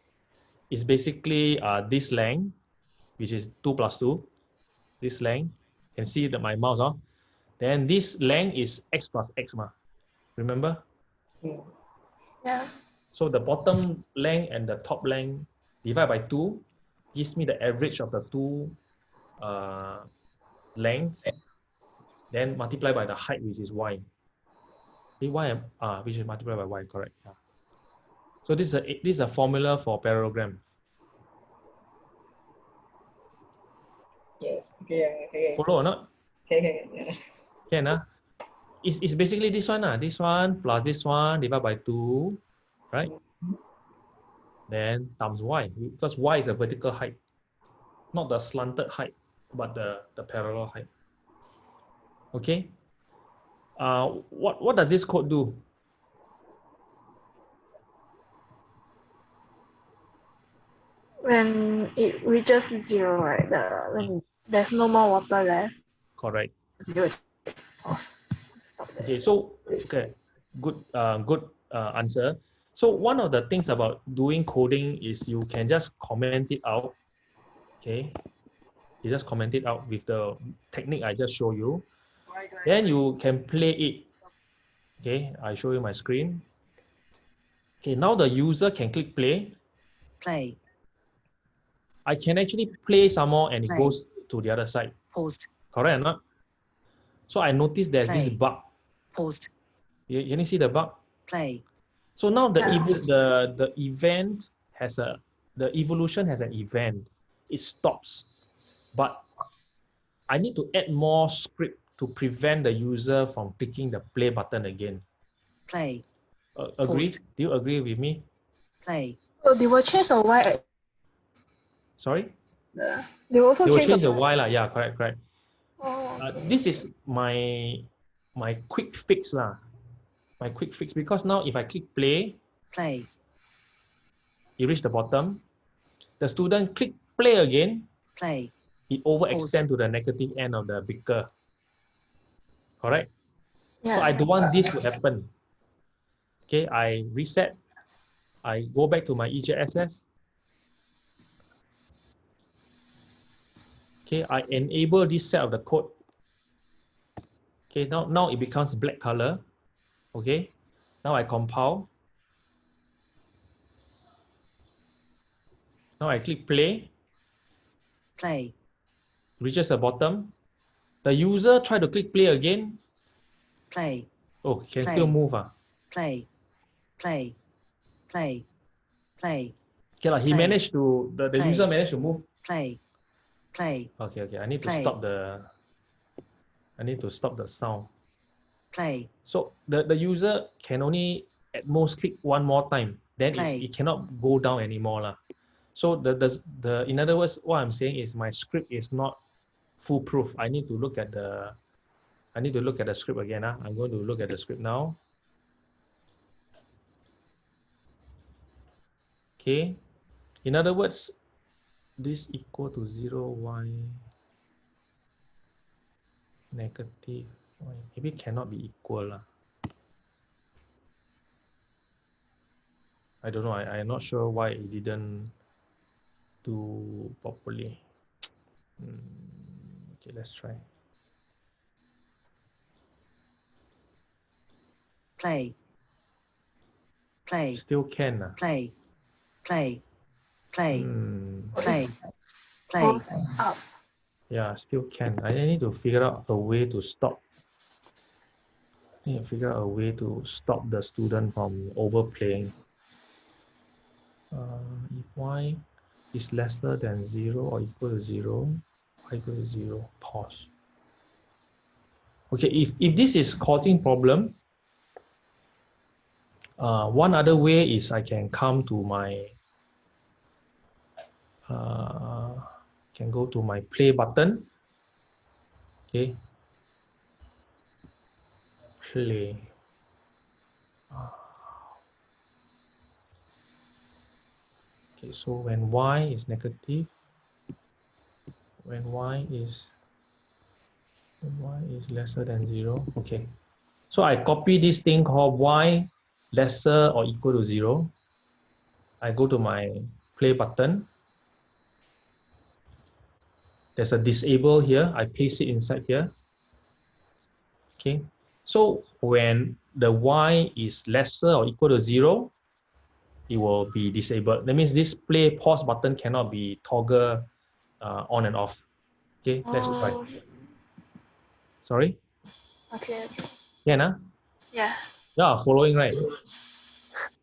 is basically uh, this length, which is 2 plus 2. This length, you can see that my mouse, oh. Then this length is x plus x, ma. remember? Yeah. So the bottom length and the top length divided by 2 gives me the average of the two uh, length, then multiply by the height, which is y. Eh, y, ah, which is multiplied by y, correct. yeah. So this is a this is a formula for parallelogram. Yes. Okay. Okay. Follow or not? Okay. Okay. Yeah. Can ah? It's, it's basically this one ah. This one plus this one divided by two, right? Then times y because y is a vertical height, not the slanted height, but the the parallel height. Okay. Uh, what what does this code do? When it reaches zero, right? The when there's no more water left, Correct. you will pause. Stop there. Okay, so okay, good, uh, good uh, answer. So one of the things about doing coding is you can just comment it out. Okay, you just comment it out with the technique I just show you. Then you can play it. Okay, I show you my screen. Okay, now the user can click play. play, I can actually play some more and it goes to the other side. paused, Correct or not? So I noticed there's this Play. bug. paused, You, you see the bug? play, So now the Yeah. ev- the the event has a the evolution has an event. It stops, but I need to add more script to prevent the user from clicking the play button again. play, Uh, agree? Post. Do you agree with me? play, So they will change the y. Sorry, The, they will also they will change, change the y lah. Yeah, correct, correct. Oh, Uh, this is my my quick fix lah. My quick fix because now if I click play, play, you reach the bottom. The student click play again, play, it overextend to the negative end of the beaker. Correct? yeah. So I don't want this to happen. Okay, I reset. I go back to my EJSS. Okay, I enable this set of the code. Okay, now, now it becomes black color. Okay, now I compile. Now I click play. play, reaches the bottom. The user try to click play again. play, Oh, can still move. Ah. play, play, play, play, Okay, lah. he Play. managed to, the, the Play. user managed to move. play, play, Okay, okay. I need to stop the. I need to stop the sound. play, So the, the user can only at most click one more time. Then Play. it cannot go down anymore. lah. So the, the, the, in other words, what I'm saying is my script is not foolproof. I need to look at the, I need to look at the script again. ah. I'm going to look at the script now. Okay. In other words, this equal to zero, y negative. Maybe cannot be equal. lah. I don't know. I, I'm not sure why it didn't do properly. *tsk* Hmm, okay, let's try. play, play, Still can. ah. play, play, play, Hmm. play, play, up. Yeah, still can. I need to figure out a way to stop. To figure out a way to stop the student from overplaying. Uh, if y is lesser than zero or equal to zero, y equal to zero, pause. Okay, if, if this is causing problem, uh, one other way is I can come to my uh, can go to my play button. Okay. Play. Okay, so when y is negative, when y is when y is lesser than zero, okay. So I copy this thing called y lesser or equal to zero. I go to my play button. There's a disable here. I paste it inside here. Okay. So when the y is lesser or equal to zero, it will be disabled. That means this play pause button cannot be toggle uh, on and off. Okay, let's try. Oh, Sorry? Okay. Yeah, nah? Yeah. Yeah, following right.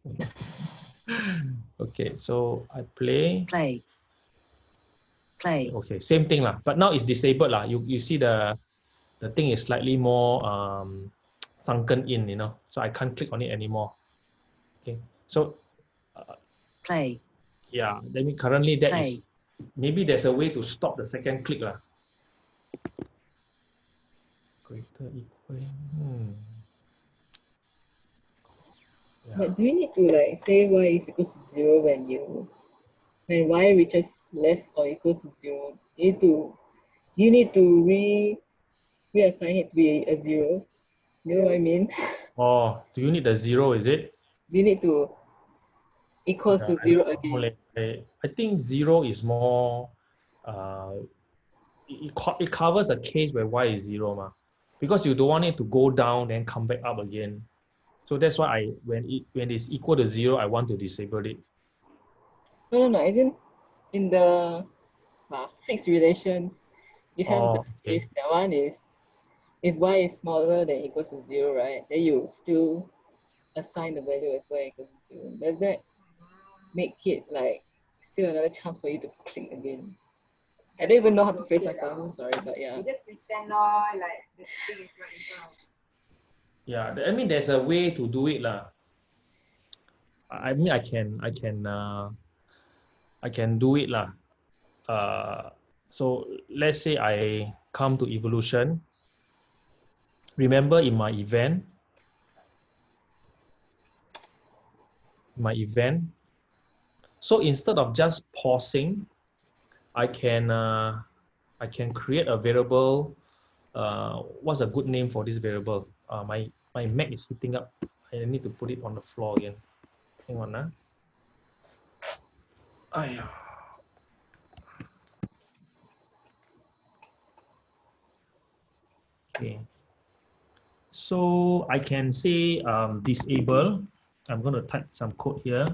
*laughs* okay, so I play. play, play, Okay, same thing lah. But now it's disabled lah. You you see the the thing is slightly more um, sunken in, you know. So I can't click on it anymore. Okay, so play, yeah, let me currently that Play. is maybe there's a way to stop the second click lah. Greater equal. Hmm. Yeah. But do you need to like say y is equals to zero when you when y reaches less or equals to zero? You need to you need to re reassign it to be a zero. You know what I mean? *laughs* Oh, do you need a zero? Is it? You need to equals to Yeah, I zero again. I, think zero is more. Uh, it, it co- it covers a case where y is zero, ma, because you don't want it to go down then come back up again. So that's why I when it when it's equal to zero, I want to disable it. No, no, no. As in, the uh, fixed relations, you have Oh, the okay. that one is if y is smaller than equals to zero, right? Then you still assign the value as y equals to zero. Does that make it like still another chance for you to click again? I don't even know how to phrase myself. I'm sorry, but yeah. You just pretend lor, like the thing is right in front of Yeah, I mean there's a way to do it lah. I I mean I can I can uh, I can do it lah. Uh, so let's say I come to evolution. Remember in my event, my event. So instead of just pausing, I can uh, I can create a variable. Uh, what's a good name for this variable? Uh, my my Mac is heating up. I need to put it on the floor again. Hang on, ah. Aiya. Okay. So I can say um, disable. I'm going to type some code here.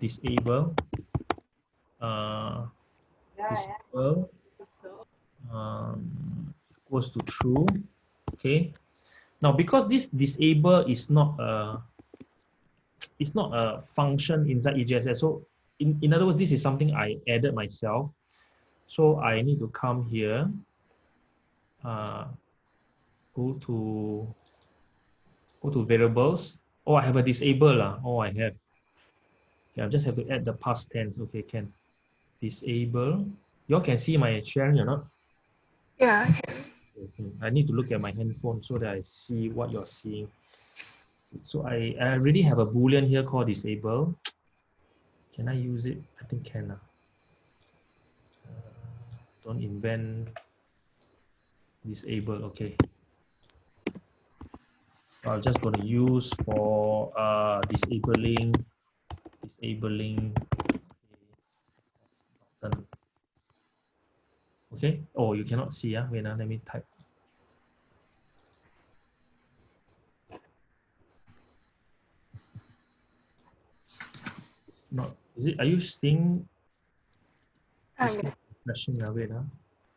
Disable. Uh, disable um, equals to true. Okay. Now, because this disable is not a it's not a function inside EJSS. So in, in other words, this is something I added myself. So I need to come here, uh, go to go to variables. Oh, I have a disable. lah. Oh, I have. Okay, I just have to add the past tense. Okay, can. Disable. You all can see my sharing or not? Yeah, I. Okay, I need to look at my handphone so that I see what you're seeing. So I, I already have a boolean here called disable. Can I use it? I think can. ah. Uh, don't invent disable. Okay. I'm just going to use for uh, disabling disabling button. Okay. Oh, you cannot see. Yeah. Wait, ah, let me type. Not is it? Are you seeing yeah. flashing? Ah, wait, ah.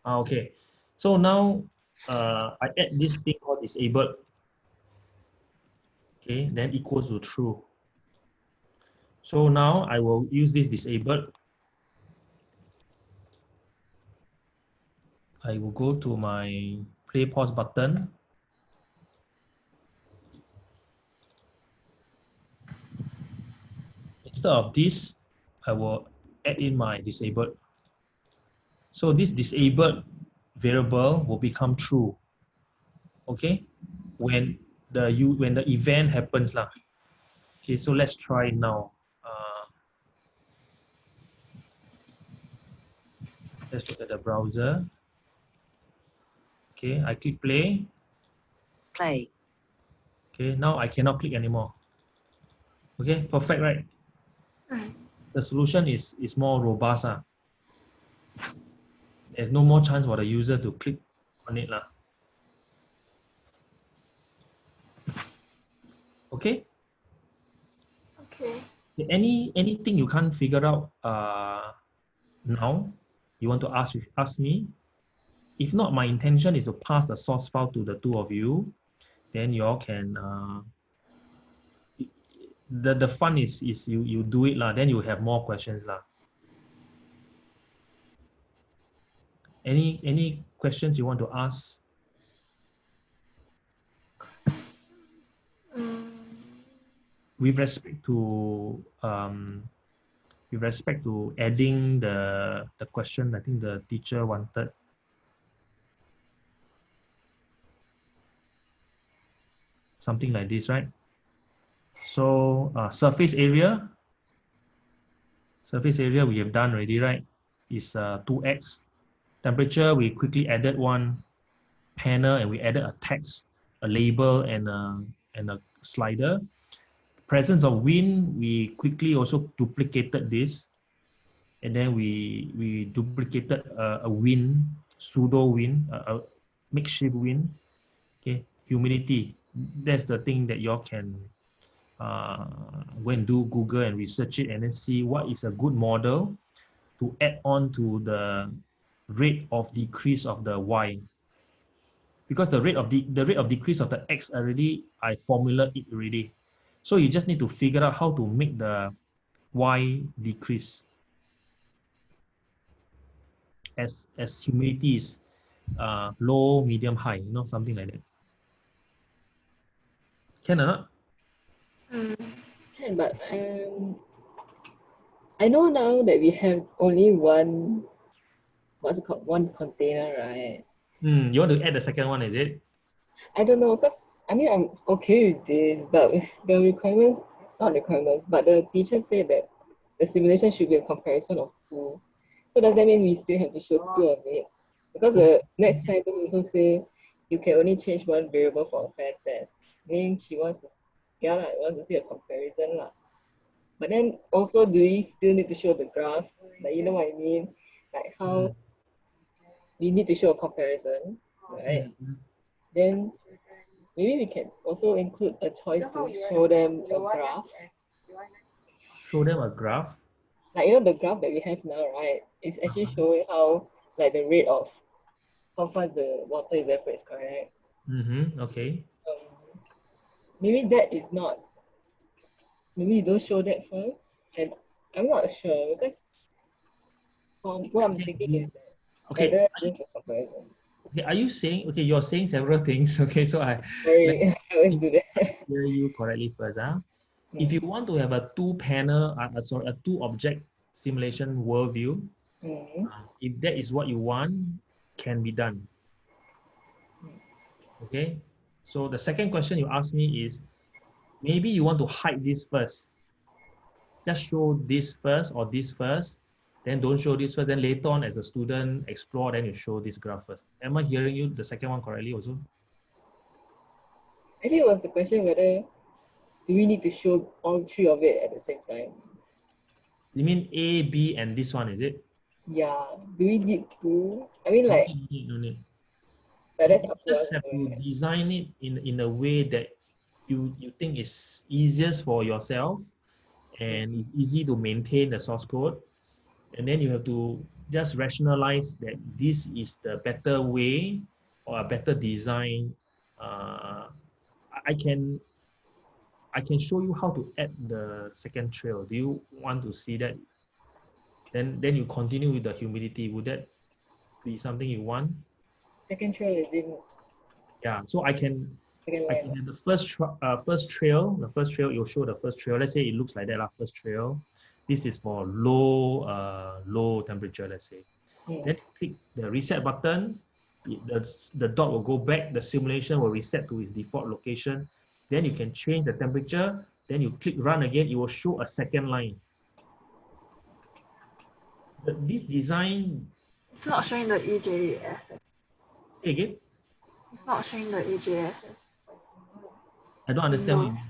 Ah, okay. So now uh, I add this thing called disabled. Okay, then equals to true. So now I will use this disabled. I will go to my play pause button. Instead of this, I will add in my disabled. So this disabled variable will become true. Okay, when the you when the event happens lah. Okay, so let's try now. Uh, let's look at the browser. Okay, I click play. play, Okay, now I cannot click anymore. Okay, perfect, right? Mm. The solution is is more robust. Ah. There's no more chance for the user to click on it. Lah. Okay, Okay. any anything you can't figure out uh, now, you want to ask ask me. If not, my intention is to pass the source file to the two of you. Then you all can. Uh, the the fun is is you you do it lah. Then you have more questions lah. Any any questions you want to ask? With respect to um, with respect to adding the the question, I think the teacher wanted. Something like this, right? So uh, surface area, surface area we have done already, right? Is uh, 2x. Temperature, we quickly added one panel and we added a text, a label and a, and a slider presence of wind, we quickly also duplicated this. And then we we duplicated a, a wind, pseudo wind, a, a makeshift wind. Okay, humidity. That's the thing that y'all can uh, go and do Google and research it and then see what is a good model to add on to the rate of decrease of the Y. Because the rate of the, the rate of decrease of the X already, I formula it already. So you just need to figure out how to make the Y decrease as as humidity is uh, low, medium, high, you know, something like that. Can or not? mm, Can, but um, I know now that we have only one, what's it called, one container, right? Hmm, you want to add the second one, is it? I don't know, because I mean, I'm okay with this, but with the requirements, not requirements, but the teacher said that the simulation should be a comparison of two. So does that mean we still have to show two of it? Because the next sentence also say you can only change one variable for a fair test. Meaning she wants to, yeah, lah, wants to see a comparison. lah. But then also, do we still need to show the graph? Like, you know what I mean? Like how we need to show a comparison, right? Mhm. Then maybe we can also include a choice to show them a graph. Show them a graph. Like you know the graph that we have now, right? It's actually showing how like the rate of how fast the water evaporates, correct? Mm-hmm. Okay. Um, maybe that is not. Maybe you don't show that first. And I'm not sure because um, what I'm thinking is that Okay, Like, that's just a comparison. Okay. Are you saying okay? You're saying several things. *laughs* Okay, so I Sorry, *laughs* I always do that. hear you correctly first. Huh? If you want to have a two panel, uh, uh, sorry, a two object simulation worldview, Mhm. uh, if that is what you want, can be done. Okay. So the second question you asked me is, maybe you want to hide this first. Just show this first or this first, then don't show this first. Then later on, as a student explore, then you show this graph first. Am I hearing you the second one correctly also? Actually, it was the question whether do we need to show all three of it at the same time? You mean A, B, and this one, is it? Yeah. Do we need to? I mean, like, no need, no need. but that's You up to us. just have to design it in, in a way that you, you think is easiest for yourself and it's easy to maintain the source code. And then you have to just rationalize that this is the better way or a better design. Uh, I- can I can show you how to add the second trail. Do you want to see that? Then then you continue with the humidity. Would that be something you want? Second trail is in Yeah. So I can second I can have the first tra- uh, first trail. The first trail you'll show the first trail. Let's say it looks like that. lah. First trail. This is for low uh, low temperature. Let's say. Mm. Then click the reset button. it- The, the dot will go back. The simulation will reset to its default location. Then you can change the temperature. Then you click run again. It will show a second line. But this design It's not showing the EJSS. say again. It's not showing the EJSS. I don't understand. what you No. mean.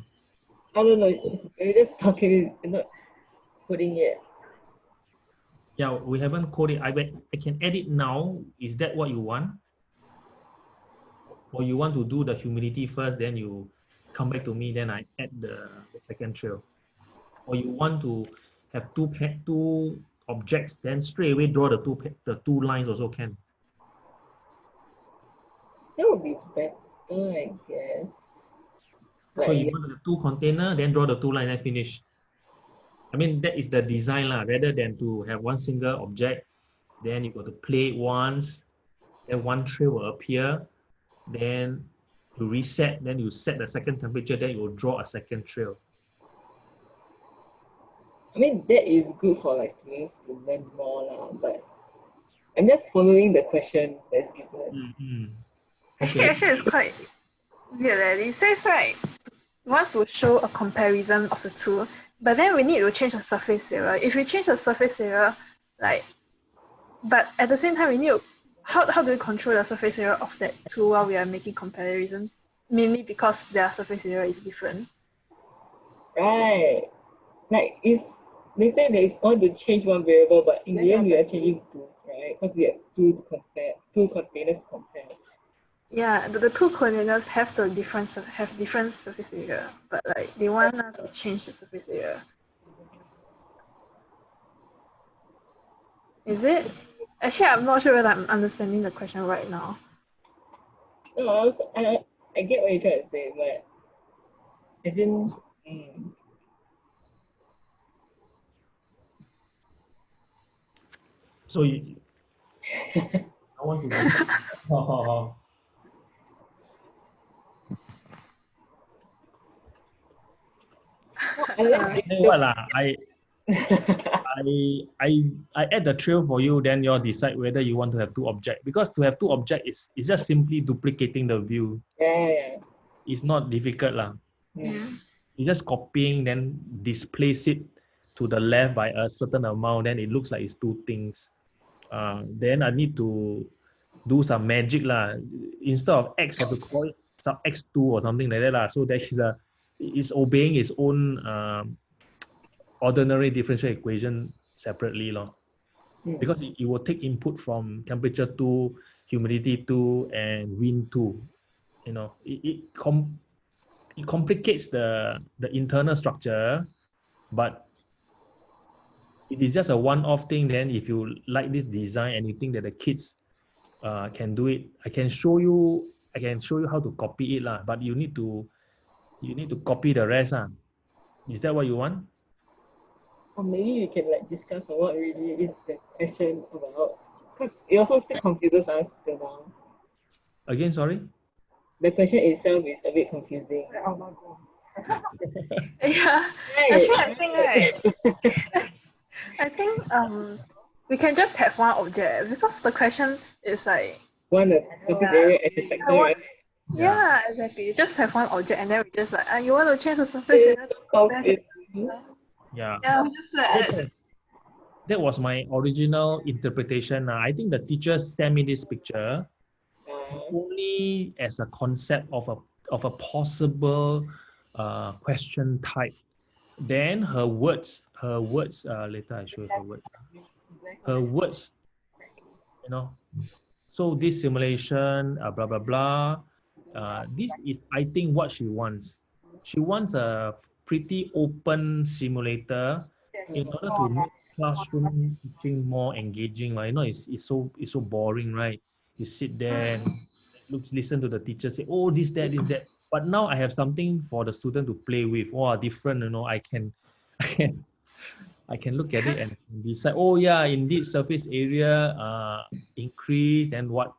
I don't know. You're just talking, you're not putting it. Yeah, we haven't coded. I bet I can edit now. Is that what you want? Or you want to do the humidity first, then you come back to me, then I add the, the second trail. Or you want to have two pa- two objects, then straight away draw the two the two lines also can. That would be better, I guess. So Like, you want the two container, then draw the two line, then finish. I mean, that is the design lah, rather than to have one single object, then you got to play it once, then one trail will appear, then you reset, then you set the second temperature, then you will draw a second trail. I mean, that is good for like students to learn more, lah, but I'm just following the question that's given. Mhm. Actually, Okay. actually, it's quite weird. Eh? It says right, it wants to show a comparison of the two, but then we need to change the surface area. If we change the surface area, like, but at the same time, we need to, how, how do we control the surface area of that two while we are making comparison? Mainly because their surface area is different. Right. Like, it's, they say they want to change one variable, but in the end, we are changing two, right? Because we have two to compare, two containers to compare. Yeah, the, the two coordinates have the different have different surface area, but like they want us to change the surface area. Is it? Actually, I'm not sure whether I'm understanding the question right now. No, I, was, I, I get what you're trying to say, but as in, mm, So you, *laughs* I want to. Oh, oh, oh. I Tell you what lah, I I I I add the trail for you, then you'll decide whether you want to have two object. Because to have two object is is just simply duplicating the view. Yeah, yeah. It's not difficult lah. Mm. It's just copying, then displace it to the left by a certain amount, then it looks like it's two things. Uh, then I need to do some magic lah. Instead of x, I have to call it some x2 or something like that lah. So that is a it's obeying its own um, ordinary differential equation separately lor. Mm. Because it, it will take input from temperature 2, humidity 2, and wind 2. You know, it, it, com- it complicates the, the internal structure, but it is just a one-off thing. Then if you like this design and you think that the kids uh, can do it, I can show you, I can show you how to copy it lah. But you need to, you need to copy the rest ah. Is that what you want? Or maybe we can like discuss on what really is the question about. Because it also still confuses us till now. Again, sorry. The question itself is a bit confusing. Oh my god. *laughs* Yeah. Right. Actually, I think right. *laughs* I think um we can just have one object because the question is like One the surface area as a factor, right? Yeah, exactly. You just have one object and then we just like ah, you want to change the surface area. It's. Yeah. Yeah, we just like that, that was my original interpretation. Uh, I think the teacher sent me this picture Uh, only as a concept of a of a possible uh, question type. Then her words, her words. Uh, later I show you her words. Her words, you know. So this simulation, uh, blah blah blah. Uh, this is, I think, what she wants. She wants a pretty open simulator in order to make classroom teaching more engaging. Like, you know, it's, it's so it's so boring, right? You sit there and looks listen to the teacher say, oh, this, that, this, that. But now I have something for the student to play with. Wow, different, you know. I can *laughs* I can I can look at it and decide, oh yeah, indeed surface area uh increase and what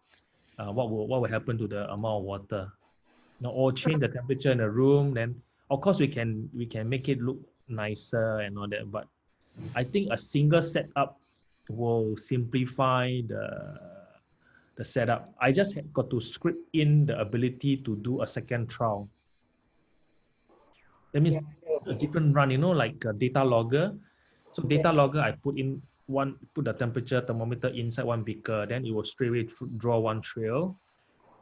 uh, what will what will happen to the amount of water. Now, or change the temperature in the room, then of course we can we can make it look nicer and all that. But I think a single setup will simplify the the setup. I just got to script in the ability to do a second trial. That means a different run, you know, like a data logger. So data Yes. logger, I put in one, put the temperature thermometer inside one beaker, then it will straight away draw one trail.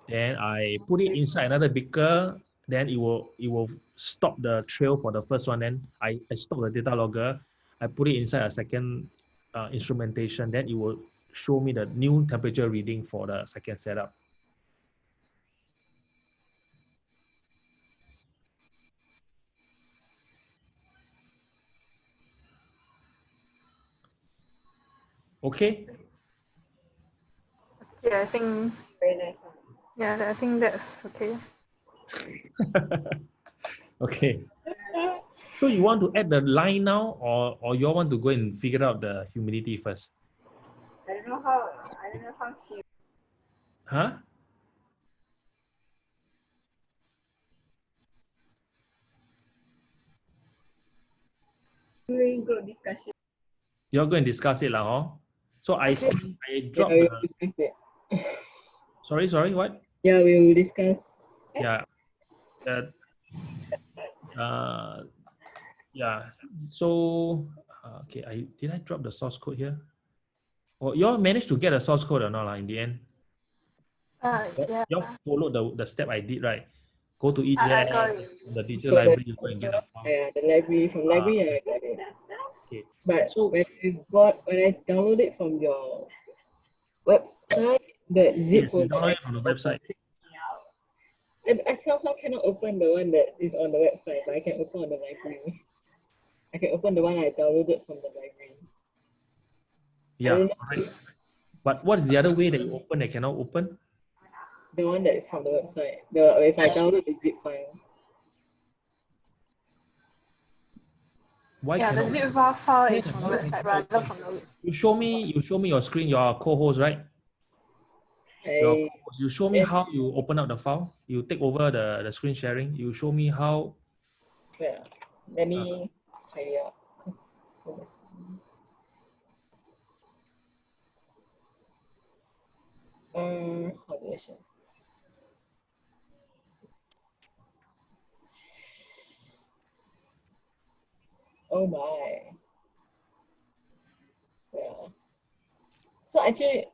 Then I put it inside another beaker, then it will it will stop the trail for the first one. Then I, I stop the data logger, I put it inside a second uh, instrumentation, then it will show me the new temperature reading for the second setup. Okay, yeah, I think Very nice yeah, I think that's okay. *laughs* okay. So you want to add the line now or, or you all want to go and figure out the humidity first? I don't know how I don't know how she Huh? doing group discussion. You're going to discuss it lah, huh? So I see, I Yeah, dropped we will discuss it. sorry, sorry, what? Yeah, we will discuss. Yeah. That, uh, yeah. So, uh, okay, I did I drop the source code here? Or you all managed to get a source code or not lah, in the end? Uh, yeah. You all followed the, the step I did, right? Go to I- I EJS, it. the digital library, go and get a file. Yeah, the library from library I got it. Okay. But So- when I got when I download it from your website, the zip Yes, folder. download it from the website. And I somehow cannot open the one that is on the website, but I can open on the library. I can open the one I downloaded from the library. Yeah, correct. But what's the other way that you open that cannot open? The one that is from the website. The if I download the zip file. Why Yeah, the cannot? zip file file is from the website rather from the You show me, you show me your screen, your co-host, right? Your You show me how you open up the file. You take over the, the screen sharing. You show me how. yeah. Let me tidy up. 'cause it's so messy. Um, how do I share? Oh my. Yeah. So actually,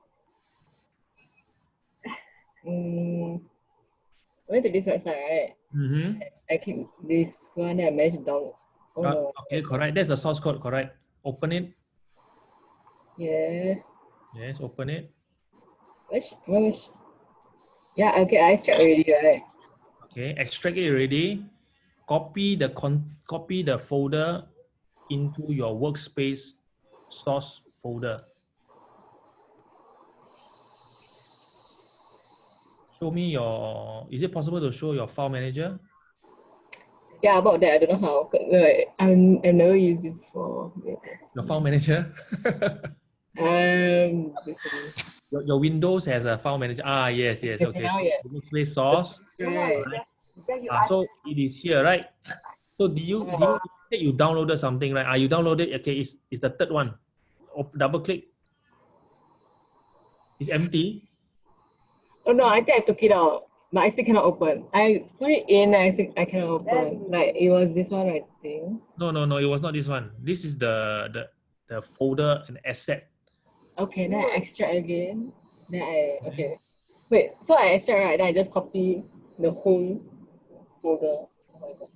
*laughs* mm, I went to this website, right? Mm-hmm. I click this one that I managed download. Oh no. okay, correct. That's the source code, correct. Open it. Yeah. Yes, open it. Which, which? Yeah, okay, I extract already, right? Okay, extract it already. Copy the con copy the folder into your workspace source folder. Show me your, is it possible to show your file manager? Yeah, about that, I don't know how. Like, I'm, I've never used this before. Yes. Your file manager? *laughs* Um. Your, your Windows has a file manager. Ah, yes, yes, Okay, now, yeah. Workspace source. Right. Ah, so it is here, right? So do you, do you you downloaded something, right? Are you downloaded, okay, it's, it's the third one. Op- double click. It's empty. Oh no, I think I took it out, but I still cannot open. I put it in, I think I cannot open. Like it was this one, I think. No, no, no, it was not this one. This is the, the, the folder and asset. Okay, then I extract again. Then I okay. Wait, so I extract right? Then I just copy the whole folder. Oh my god.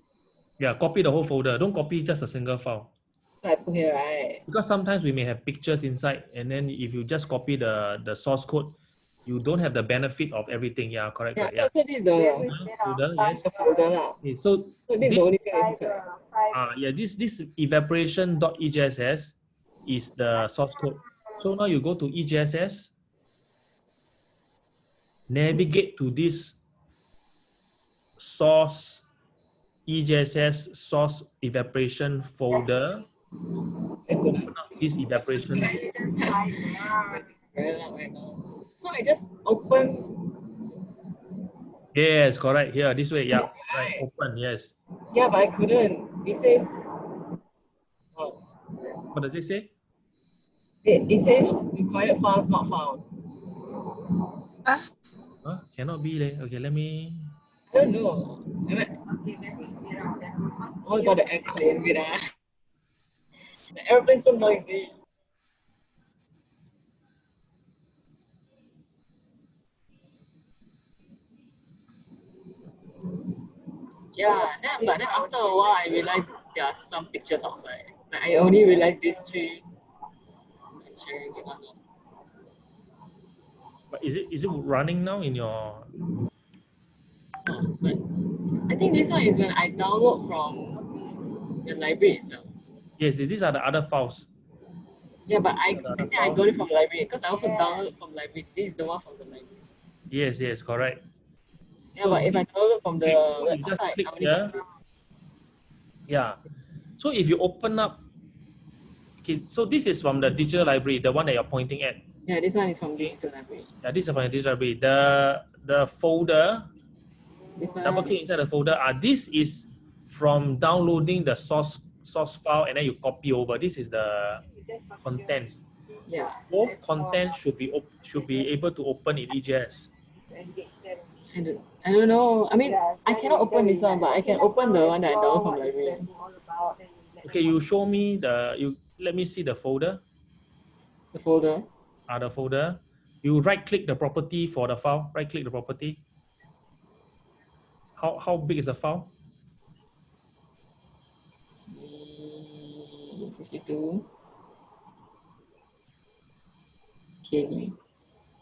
Yeah, copy the whole folder. Don't copy just a single file. So I put here, right? Because sometimes we may have pictures inside, and then if you just copy the, the source code, you don't have the benefit of everything. Yeah, correct. Yeah, correct, yeah. so, so this is the, Folder, yes. the folder lah. Okay, so So this is This- the only thing that's inside. uh, yeah, this this evaporation.ejss is the source code. So now you go to EJSS, navigate to this source E EJSS source evaporation folder. Thank goodness. This evaporation. Very loud right. So I just open. Yes, correct. Here, this way. Yeah, right. right. Open. Yes. Yeah, but I couldn't. It says. Oh, What does it say? it, it says required files not found. Ah. Huh? Cannot be. leh. Okay, let me. I don't know. Oh, got the airplane. Wait, ah. The airplane's so noisy. Yeah, then, but then after a while, I realized there are some pictures outside. Like, I only realized these three. But is it is it running now in your? Um, oh, but I think this one is when I download from the library itself. Yes, these are the other files. Yeah, but I, I other think I got it from library because I also download from library. This is the one from the library. Yes, yes, correct. Yeah, So but if I download from the so you just website, click I here. Yeah. So if you open up, okay, so this is from the digital library, the one that you're pointing at. Yeah, this one is from digital library. Yeah, this is from the digital library. The the folder, This one. Double click inside the folder. Ah, this is from downloading the source source file and then you copy over. This is the contents. Yeah. Both content should be op- should be able to open in EJS. I don't, I don't know. I mean, I cannot open this one, but I can open the one that I download from library. Okay, you show me the you let me see the folder. The folder. Ah, the folder. You right click the property for the file. Right click the property. How how big is the file? 52 KB.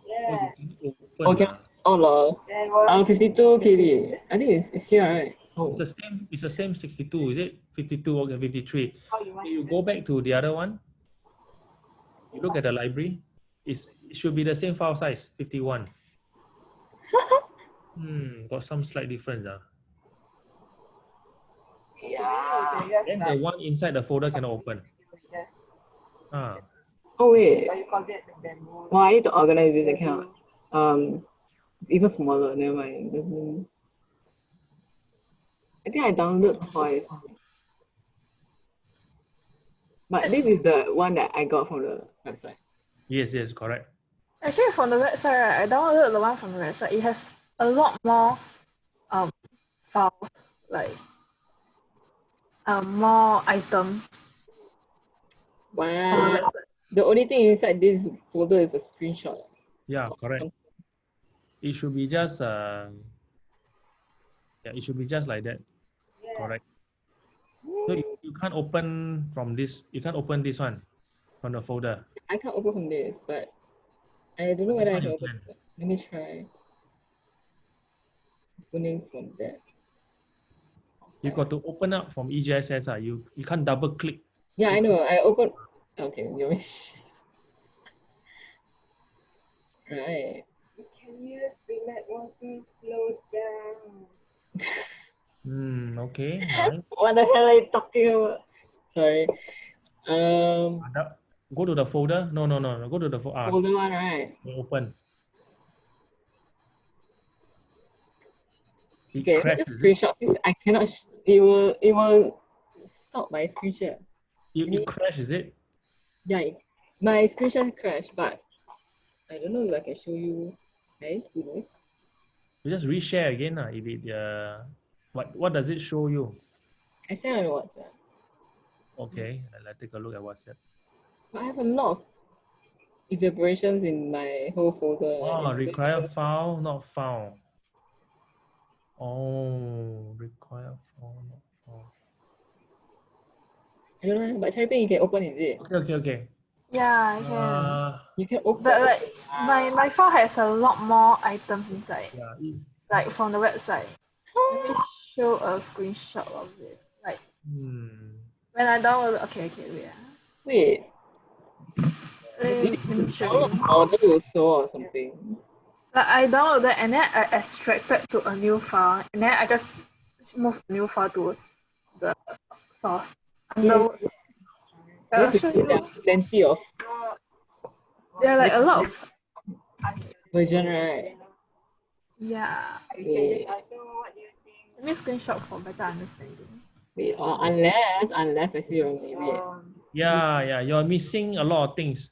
Yeah. Open, Okay. Oh, lol. Then Uh, 52 KB. I think it's, it's here, right? Oh, It's the same. It's the same 62. Is it 52? Okay, 53. How you you go back to the other one. You look at the library. It's, it should be the same file size, 51. *laughs* hmm, got some slight difference. Ah. yeah. Yes, Then the one inside the folder cannot open. Yes. Ah, Oh, wait. But you call that the demo. Well, I need to organize this. account. Um, it's even smaller. Never mind. Doesn't. I think I downloaded twice. But this is the one that I got from the website. yes, yes, correct. Actually, from the website, right, I downloaded the one from the website. It has a lot more um files, like um more items. the Wow. The only thing inside this folder is a screenshot. Yeah, correct. It should be just uh, yeah, it should be just like that. Correct. So you, you can't open from this. You can't open this one from the folder. I can't open from this, but I don't know whether I can open can. this. one. Let me try. Opening from that. You got to open up from E EJSS. Uh, you you can't double click. Yeah, I know. I open. Okay, you wish. Right. Can you select water flow down? *laughs* Hmm. Okay. *laughs* Right. What the hell are you talking about? Sorry. Um. Go to the folder. No, no, no, no. Go to the folder. Ah, Folder one, right? open. Okay, just screenshot since I cannot. Sh- it will. It will stop my screenshot. You, you crash, is it? Yeah, it- my screenshot crashed, but I don't know if I can show you. Hey, this. You just reshare again. Uh, if it, uh, what, what does it show you? I sent on WhatsApp. Okay, let's take a look at WhatsApp. I have a lot of evaporations in my whole folder. Oh, require file not found. Oh, require file not found. I don't know, but Taipei you can open, is it? Okay, okay, okay. Yeah, I can. Uh, You can open. but like my my file has a lot more items inside, yeah, like from the website. Let me show a screenshot of it. Like hmm. when I download. Okay, okay, wait. ah. Wait, Let me, let me show download you. model also or something. Like I downloaded and then I extracted to a new file and then I just moved the new file to the source. Under, I'll Because there are plenty of There are like a lot of version, right? yeah. Wait, So what do you think? Let me screenshot for better understanding. wait, uh, unless unless I see wrongly. Wait. Yeah, yeah, you're missing a lot of things.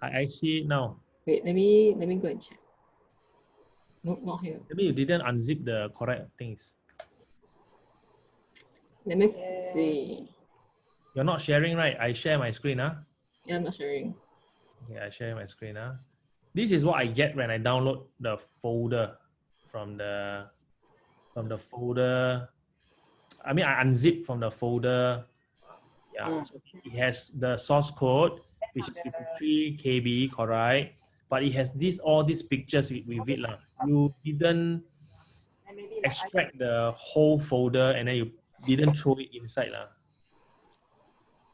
I, I see it now. Wait, let me let me go and check. No, not here. Maybe you didn't unzip the correct things. Let me see. You're not sharing, right? I share my screen, huh? Yeah, I'm not sharing. Okay, I share my screen, huh? This is what I get when I download the folder from the from the folder. I mean, I unzip from the folder. Yeah, Mm. so it has the source code, which is 53 KB, correct? But it has this all these pictures with, with it. lah. You didn't extract the whole folder and then you didn't throw it inside. lah.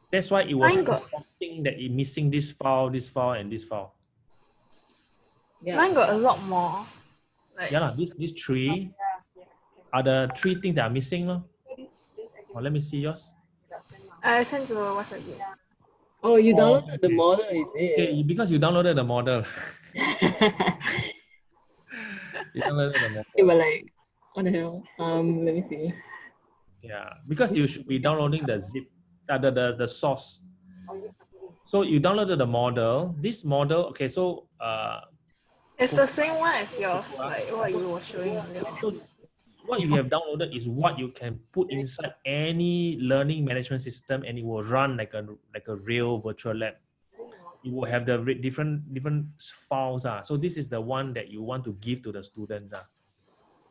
That's why it was Mine got- prompting that it missing this file, this file, and this file. Yeah. Mine got a lot more. Like Yeah, lah. These these three are the three things that are missing. lah. Oh, let me see yours. I sent uh, to WhatsApp group. Oh, you Oh, downloaded the model, is it? Okay, because you downloaded the model. *laughs* you downloaded the model. they were like, what the hell? Um, let me see. Yeah, because you should be downloading the zip, uh, the, the the source. So you downloaded the model. This model, okay. So uh, It's the same one as yours, like what you were showing earlier. so what you have downloaded is what you can put inside any learning management system, and it will run like a like a real virtual lab. You will have the different different files. Ah. So this is the one that you want to give to the students. Ah.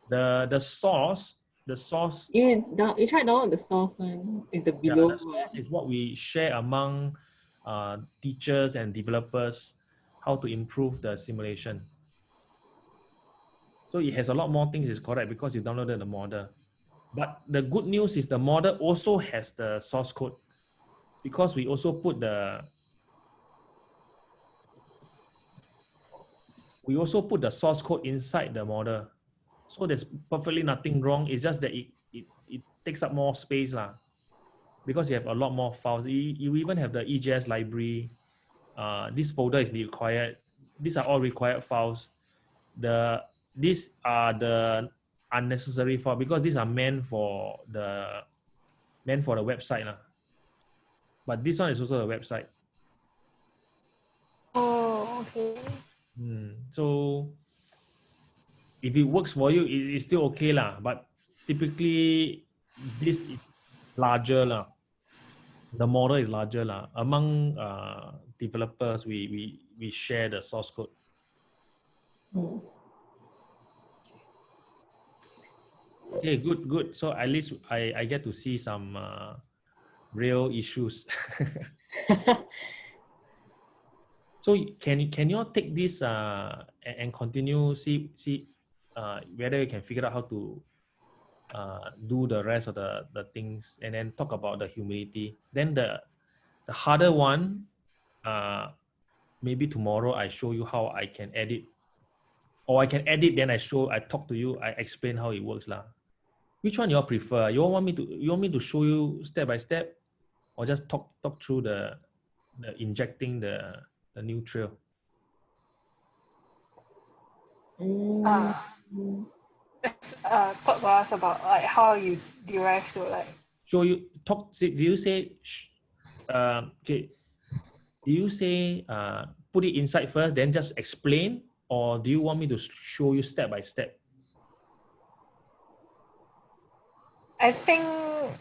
The the source, the source You down, you try download the source one. Is the Yeah, below the source is what we share among uh, teachers and developers how to improve the simulation. So it has a lot more things is correct because you downloaded the model. But the good news is the model also has the source code because we also put the we also put the source code inside the model. So there's perfectly nothing wrong. It's just that it, it, it takes up more space lah because you have a lot more files. You, you even have the EJS library. Uh, this folder is required. These are all required files. The these are the unnecessary file because these are meant for the meant for the website lah. But this one is also a website. Oh, okay. Hmm. So if it works for you, it, it's still okay lah. But typically, this is larger lah. The model is larger lah. Among uh, developers, we we we share the source code. Hmm. Okay, good, good. So at least I I get to see some uh, real issues. *laughs* so can can you all take this uh, and, and continue see see uh, whether you can figure out how to uh, do the rest of the, the things and then talk about the humidity. Then the the harder one, uh, maybe tomorrow I show you how I can edit, or I can edit then I show I talk to you I explain how it works lah. Which one you all prefer? You all want me to you want me to show you step by step, or just talk talk through the the injecting the the nutrient. Mm. Uh, uh, talk to us about like how you derive so like So you talk. say- Do you say? sh- Um, okay. Do you say uh, put it inside first, then just explain, or do you want me to show you step by step? I think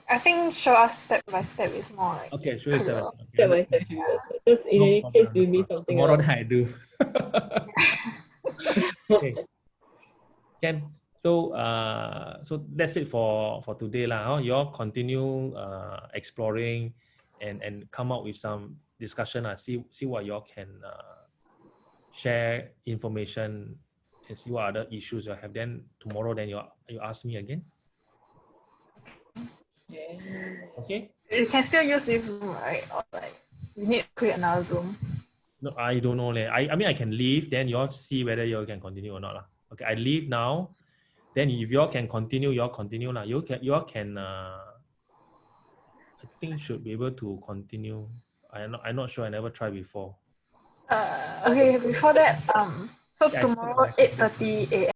I think show us step by step is more like Okay, show you step by step. Okay, Step by understand. step, should be. Just in No any problem, case, no you miss something Tomorrow else. then I do. *laughs* okay. Can so uh so that's it for for today lah. Huh? You all continue uh exploring and and come up with some discussion. Uh, see see what you all can uh, share information and see what other issues you have. Then tomorrow then you you ask me again. Yeah. Okay. you can still use this Zoom, right? Or like you need to create another Zoom. No, I don't know. leh. I, I mean, I can leave, then you all see whether you all can continue or not. lah. Okay, I leave now. Then if you all can continue, you all continue. lah. You can, you all can, uh, I think should be able to continue. I'm not, I'm not sure. I never tried before. Uh, okay, before that, um, so Yeah, tomorrow eight thirty a.m.